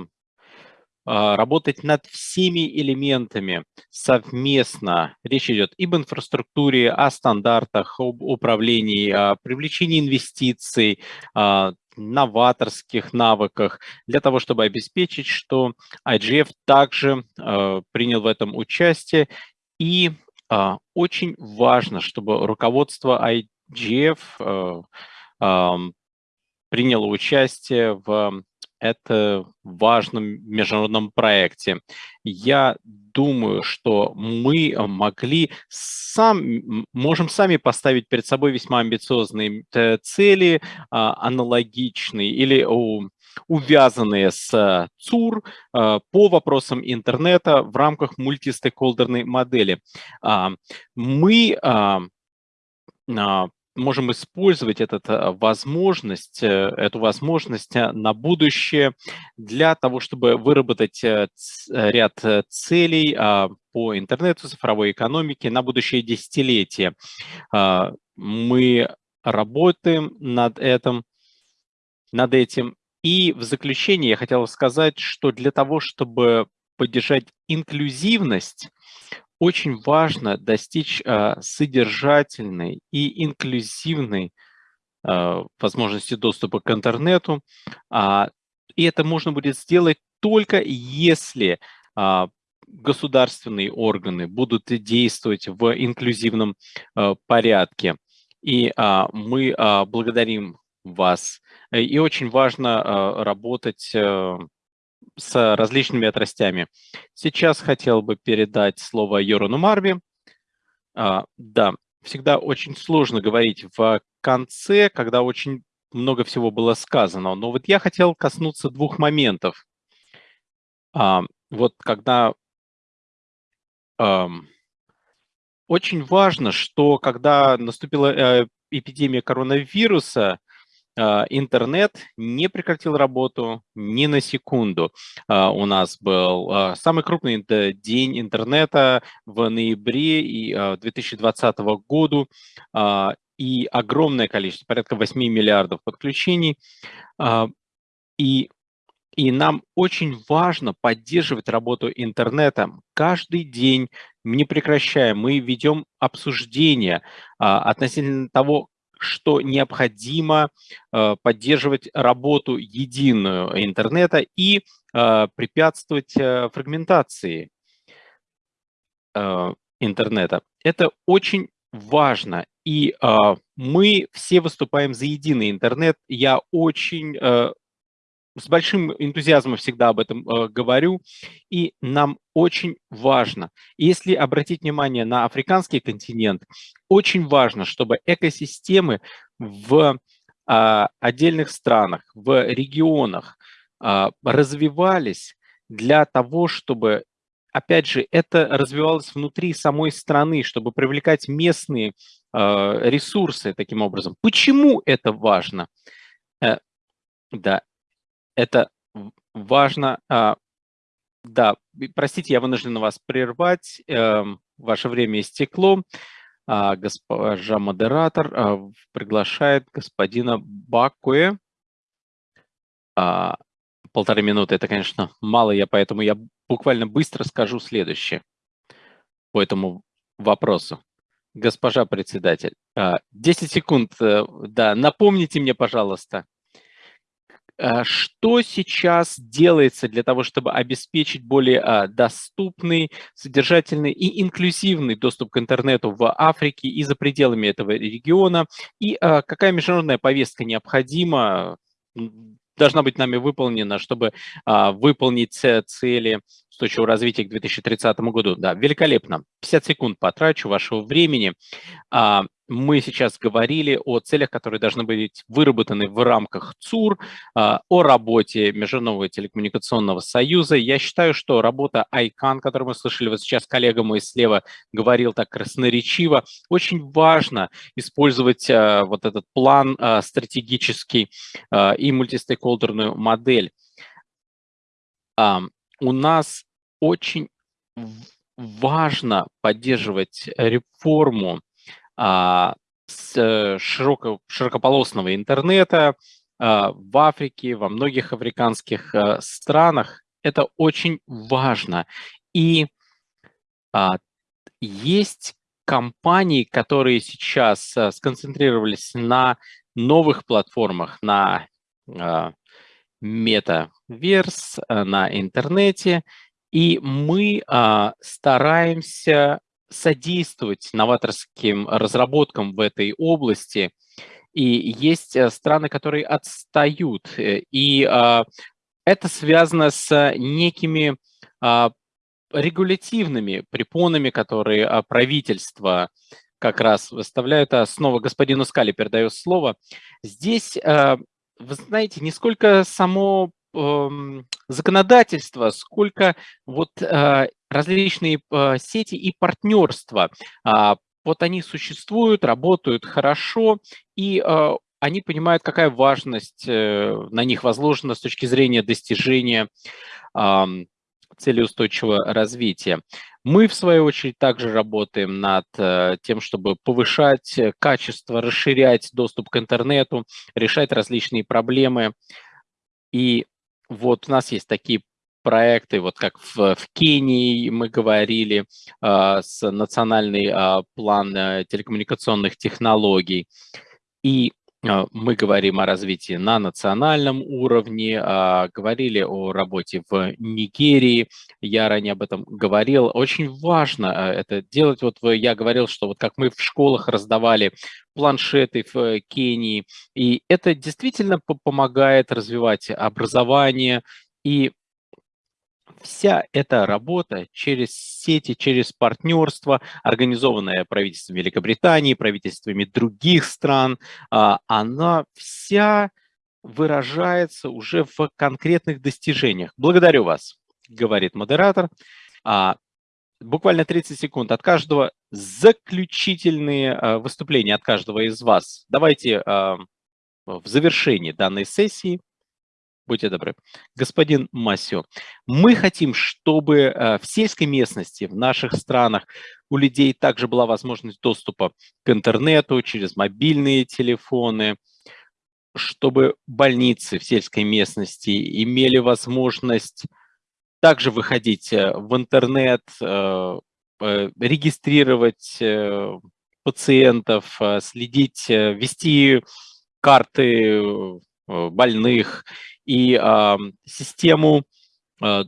Speaker 1: а, работать над всеми элементами совместно. Речь идет об инфраструктуре, о стандартах, об управлении, о привлечении инвестиций, новаторских навыках, для того, чтобы обеспечить, что IGF также принял в этом участие. И очень важно, чтобы руководство IGF приняло участие в это важном международном проекте. Я думаю, что мы могли сам, можем сами поставить перед собой весьма амбициозные э, цели, а, аналогичные или увязанные с ЦУР а, по вопросам интернета в рамках мультистейкхолдерной модели. А, мы можем использовать этот, э, возможность, э, эту возможность э, на будущее для того, чтобы выработать ряд целей а, по интернету, цифровой экономике на будущее десятилетие. А, мы работаем над этим, над этим. И в заключение я хотел сказать, что для того, чтобы поддержать инклюзивность, очень важно достичь э, содержательной и инклюзивной э, возможности доступа к интернету. А, и это можно будет сделать только если а, государственные органы будут действовать в инклюзивном порядке. И а, мы благодарим вас. И очень важно работать с различными отрастями. Сейчас хотел бы передать слово Йорану Марви. А, да, всегда очень сложно говорить в конце, когда очень много всего было сказано. Но вот я хотел коснуться двух моментов. А, вот когда... А, очень важно, что когда наступила э, эпидемия коронавируса, интернет не прекратил работу ни на секунду. А, у нас был а, самый крупный день интернета в ноябре и 2020 года и огромное количество, порядка 8 миллиардов подключений. И, и нам очень важно поддерживать работу интернета каждый день, не прекращая. Мы ведем обсуждения относительно того, что необходимо э, поддерживать работу единую интернета и э, препятствовать э, фрагментации интернета. Это очень важно. И мы все выступаем за единый интернет. Я очень с большим энтузиазмом всегда об этом э, говорю, и нам очень важно, если обратить внимание на африканский континент, очень важно, чтобы экосистемы в э, отдельных странах, в регионах э, развивались для того, чтобы, опять же, это развивалось внутри самой страны, чтобы привлекать местные э, ресурсы таким образом. Почему это важно? Э, да, это важно. А, да, простите, я вынужден вас прервать. Эм, ваше время истекло. А, госпожа модератор а, приглашает господина Бакуэ. Полторы минуты, это, конечно, мало, я поэтому я буквально быстро скажу следующее по этому вопросу. Госпожа председатель, 10 секунд, э, да, напомните мне, пожалуйста, что сейчас делается для того, чтобы обеспечить более а, доступный, содержательный и инклюзивный доступ к интернету в Африке и за пределами этого региона? И а, какая международная повестка необходима, должна быть нами выполнена, чтобы а, выполнить цели устойчивого развития к 2030 году? Да, великолепно. 50 секунд потрачу вашего времени мы сейчас говорили о целях, которые должны быть выработаны в рамках ЦУР, а, о работе Международного телекоммуникационного союза. Я считаю, что работа ICANN, которую мы слышали вот сейчас, коллега мой слева говорил так красноречиво, очень важно использовать а, вот этот план а, стратегический и мультистейкхолдерную модель у нас очень важно поддерживать реформу с э, широко, широкополосного интернета а, в Африке, во многих африканских а, странах. Это очень важно. И а, есть компании, которые сейчас а, сконцентрировались на новых платформах, на а, метаверс, а, на интернете, и мы а, стараемся содействовать новаторским разработкам в этой области. И есть э, страны, которые отстают. Э, и а, это связано с некими а, регулятивными препонами, которые а, правительство как раз выставляют. А снова господину Скали передаю слово. Здесь, вы знаете, не сколько само эм, законодательство, сколько вот различные а, сети и партнерства. А, вот они существуют, работают хорошо, и они понимают, какая важность э, на них возложена с точки зрения достижения цели устойчивого развития. Мы, в свою очередь, также работаем над э, тем, чтобы повышать качество, расширять доступ к интернету, решать различные проблемы. И вот у нас есть такие проекты, вот как в, в Кении мы говорили, э, с национальный э, план э, телекоммуникационных технологий. И а, мы говорим о развитии на национальном уровне, говорили о работе в Нигерии, я ранее об этом говорил. Очень важно а, это делать. Вот я говорил, что вот как мы в школах раздавали планшеты в Кении, и это действительно помогает развивать образование и вся эта работа через сети, через партнерство, организованное правительством Великобритании, правительствами других стран, а, она вся выражается уже в конкретных достижениях. Благодарю вас, говорит модератор. А, буквально 30 секунд от каждого. Заключительные а, выступления от каждого из вас. Давайте в завершении данной сессии Будьте добры. Господин Масио, мы хотим, чтобы э, в сельской местности, в наших странах у людей также была возможность доступа к интернету через мобильные телефоны, чтобы больницы в сельской местности имели возможность также выходить э, в интернет, э, регистрировать пациентов, следить, вести карты больных и э, систему э,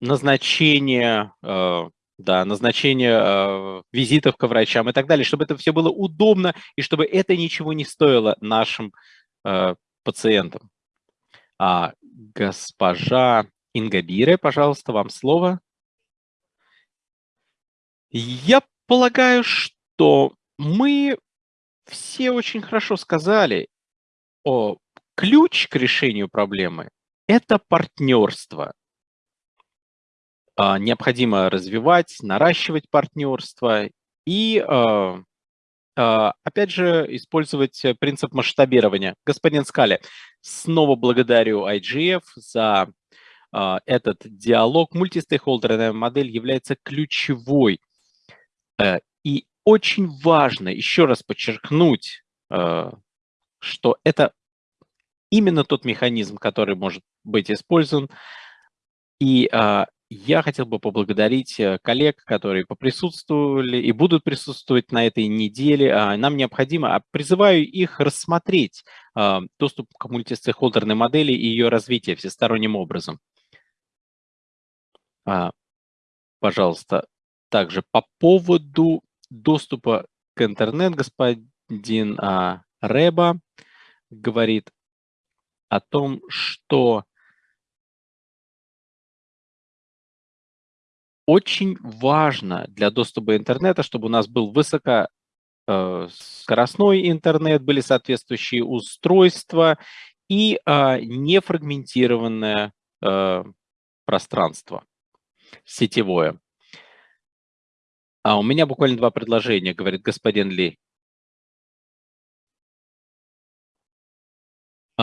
Speaker 1: назначения, э, да, назначения э, визитов к врачам и так далее, чтобы это все было удобно и чтобы это ничего не стоило нашим э, пациентам. А, госпожа Ингабире, пожалуйста, вам слово. Я полагаю, что мы все очень хорошо сказали о ключ к решению проблемы – это партнерство. А, необходимо развивать, наращивать партнерство и, а, а, опять же, использовать принцип масштабирования. Господин Скали, снова благодарю IGF за этот диалог. Мультистейкхолдерная модель является ключевой. Э, и очень важно еще раз подчеркнуть, что это именно тот механизм, который может быть использован. И а, я хотел бы поблагодарить э, коллег, которые поприсутствовали и будут присутствовать на этой неделе. А, нам необходимо, а, призываю их рассмотреть а, доступ к мультистейкхолдерной модели и ее развитие всесторонним образом. А, пожалуйста, также по поводу доступа к интернет господин а, Реба говорит, о том, что очень важно для доступа интернета, чтобы у нас был высокоскоростной э, интернет, были соответствующие устройства и э, нефрагментированное э, пространство сетевое. А у меня буквально два предложения, говорит господин Ли.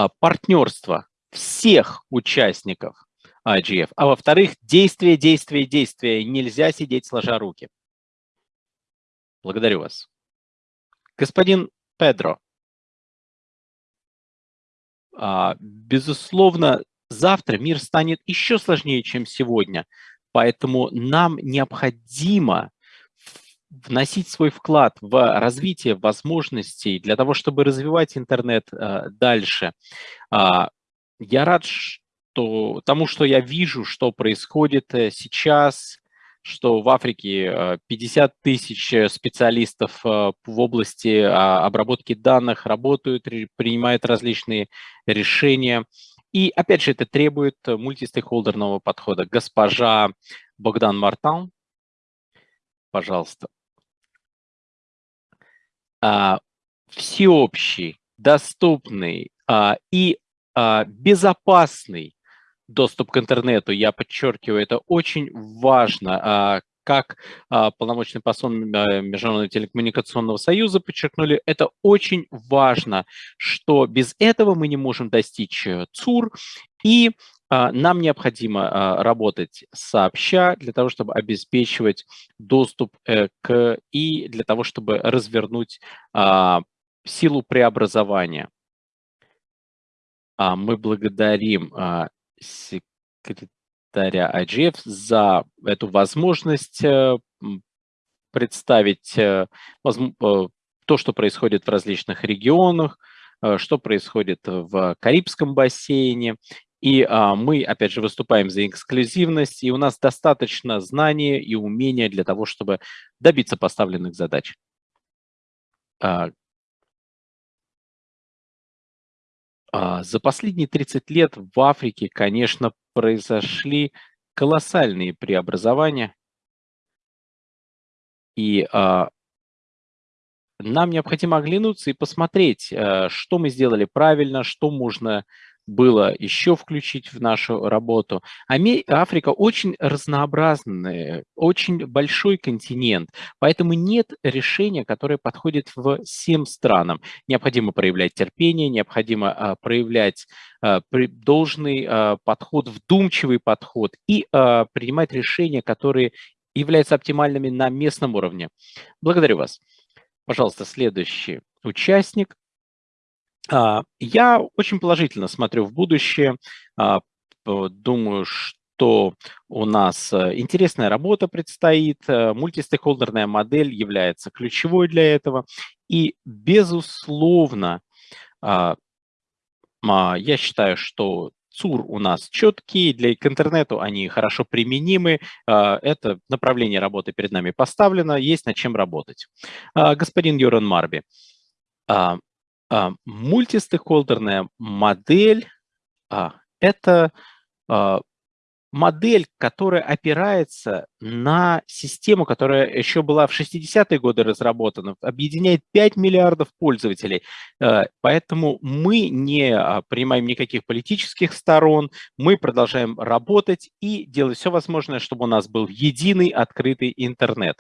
Speaker 1: Партнерство всех участников IGF. А во-вторых, действие, действие, действие. Нельзя сидеть сложа руки. Благодарю вас. Господин Педро, а, безусловно, завтра мир станет еще сложнее, чем сегодня. Поэтому нам необходимо вносить свой вклад в развитие возможностей для того, чтобы развивать интернет э, дальше. А, я рад что, тому, что я вижу, что происходит э, сейчас, что в Африке 50 э, тысяч специалистов в области а, обработки данных работают, принимают различные решения. И опять же, это требует мультистейкхолдерного подхода. Госпожа Богдан Мартан, пожалуйста. А, всеобщий, доступный а, и а, безопасный доступ к интернету, я подчеркиваю, это очень важно. Как полномочный посол Международного телекоммуникационного союза подчеркнули, это очень важно, что без этого мы не можем достичь э, ЦУР, и нам необходимо работать сообща для того, чтобы обеспечивать доступ э, к и для того, чтобы развернуть силу преобразования. Мы благодарим секретаря IGF за эту возможность э, представить э, то, что происходит в различных регионах, что происходит в Карибском бассейне и а, мы, опять же, выступаем за эксклюзивность, и у нас достаточно знания и умения для того, чтобы добиться поставленных задач. А, а, за последние 30 лет в Африке, конечно, произошли колоссальные преобразования. И а, нам необходимо оглянуться и посмотреть, а, что мы сделали правильно, что можно было еще включить в нашу работу. Африка очень разнообразная, очень большой континент, поэтому нет решения, которое подходит всем странам. Необходимо проявлять терпение, необходимо а, проявлять а, должный а, подход, вдумчивый подход и принимать решения, которые являются оптимальными на местном уровне. Благодарю вас. Пожалуйста, следующий участник. А, я очень положительно смотрю в будущее. А, думаю, что у нас э, интересная работа предстоит. Э, мультистейкхолдерная модель является ключевой для этого. И, безусловно, а, я считаю, что ЦУР у нас четкие, для к интернету они хорошо применимы, это направление работы перед нами поставлено, есть над чем работать. Господин Юран Марби, мультистейкхолдерная модель а, – это а, модель, которая опирается на систему, которая еще была в 60-е годы разработана, объединяет 5 миллиардов пользователей. Поэтому мы не принимаем никаких политических сторон, мы продолжаем работать и делать все возможное, чтобы у нас был единый открытый интернет.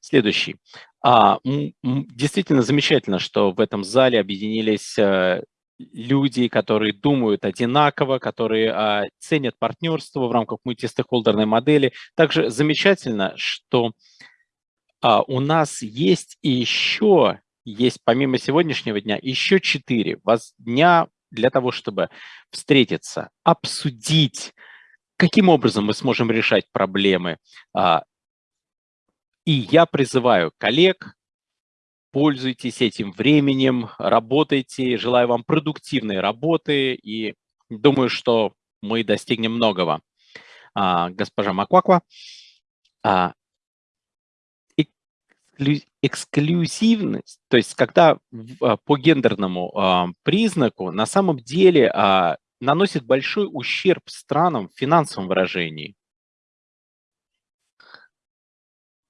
Speaker 1: Следующий. А, действительно замечательно, что в этом зале объединились э, люди, которые думают одинаково, которые а, ценят партнерство в рамках мультистейкхолдерной модели. Также замечательно, что а, у нас есть еще, есть помимо сегодняшнего дня, еще четыре дня для того, чтобы встретиться, обсудить, каким образом мы сможем решать проблемы, а, и я призываю коллег, пользуйтесь этим временем, работайте, желаю вам продуктивной работы и думаю, что мы достигнем многого. А, госпожа Макваква, а, эксклюзивность, то есть когда а, по гендерному а, признаку на самом деле а, наносит большой ущерб странам в финансовом выражении.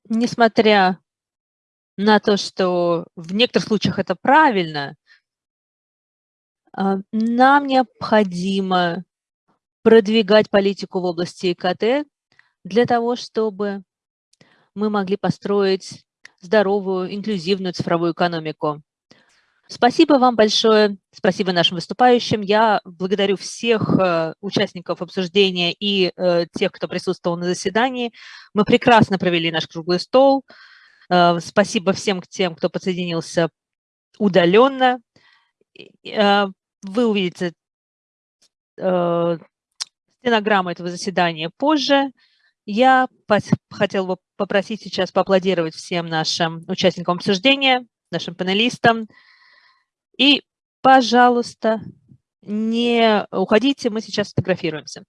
Speaker 9: Несмотря на то, что в некоторых случаях это правильно, а, нам необходимо продвигать политику в области ИКТ для того, чтобы мы могли построить здоровую, инклюзивную цифровую экономику. Спасибо вам большое, спасибо нашим выступающим. Я благодарю всех э, участников обсуждения и э, тех, кто присутствовал на заседании. Мы прекрасно провели наш круглый стол. Э, спасибо всем тем, кто подсоединился удаленно. Вы увидите стенограмму этого заседания позже. Я хотел бы попросить сейчас поаплодировать всем нашим участникам обсуждения, нашим панелистам. И, пожалуйста, не уходите, мы сейчас фотографируемся.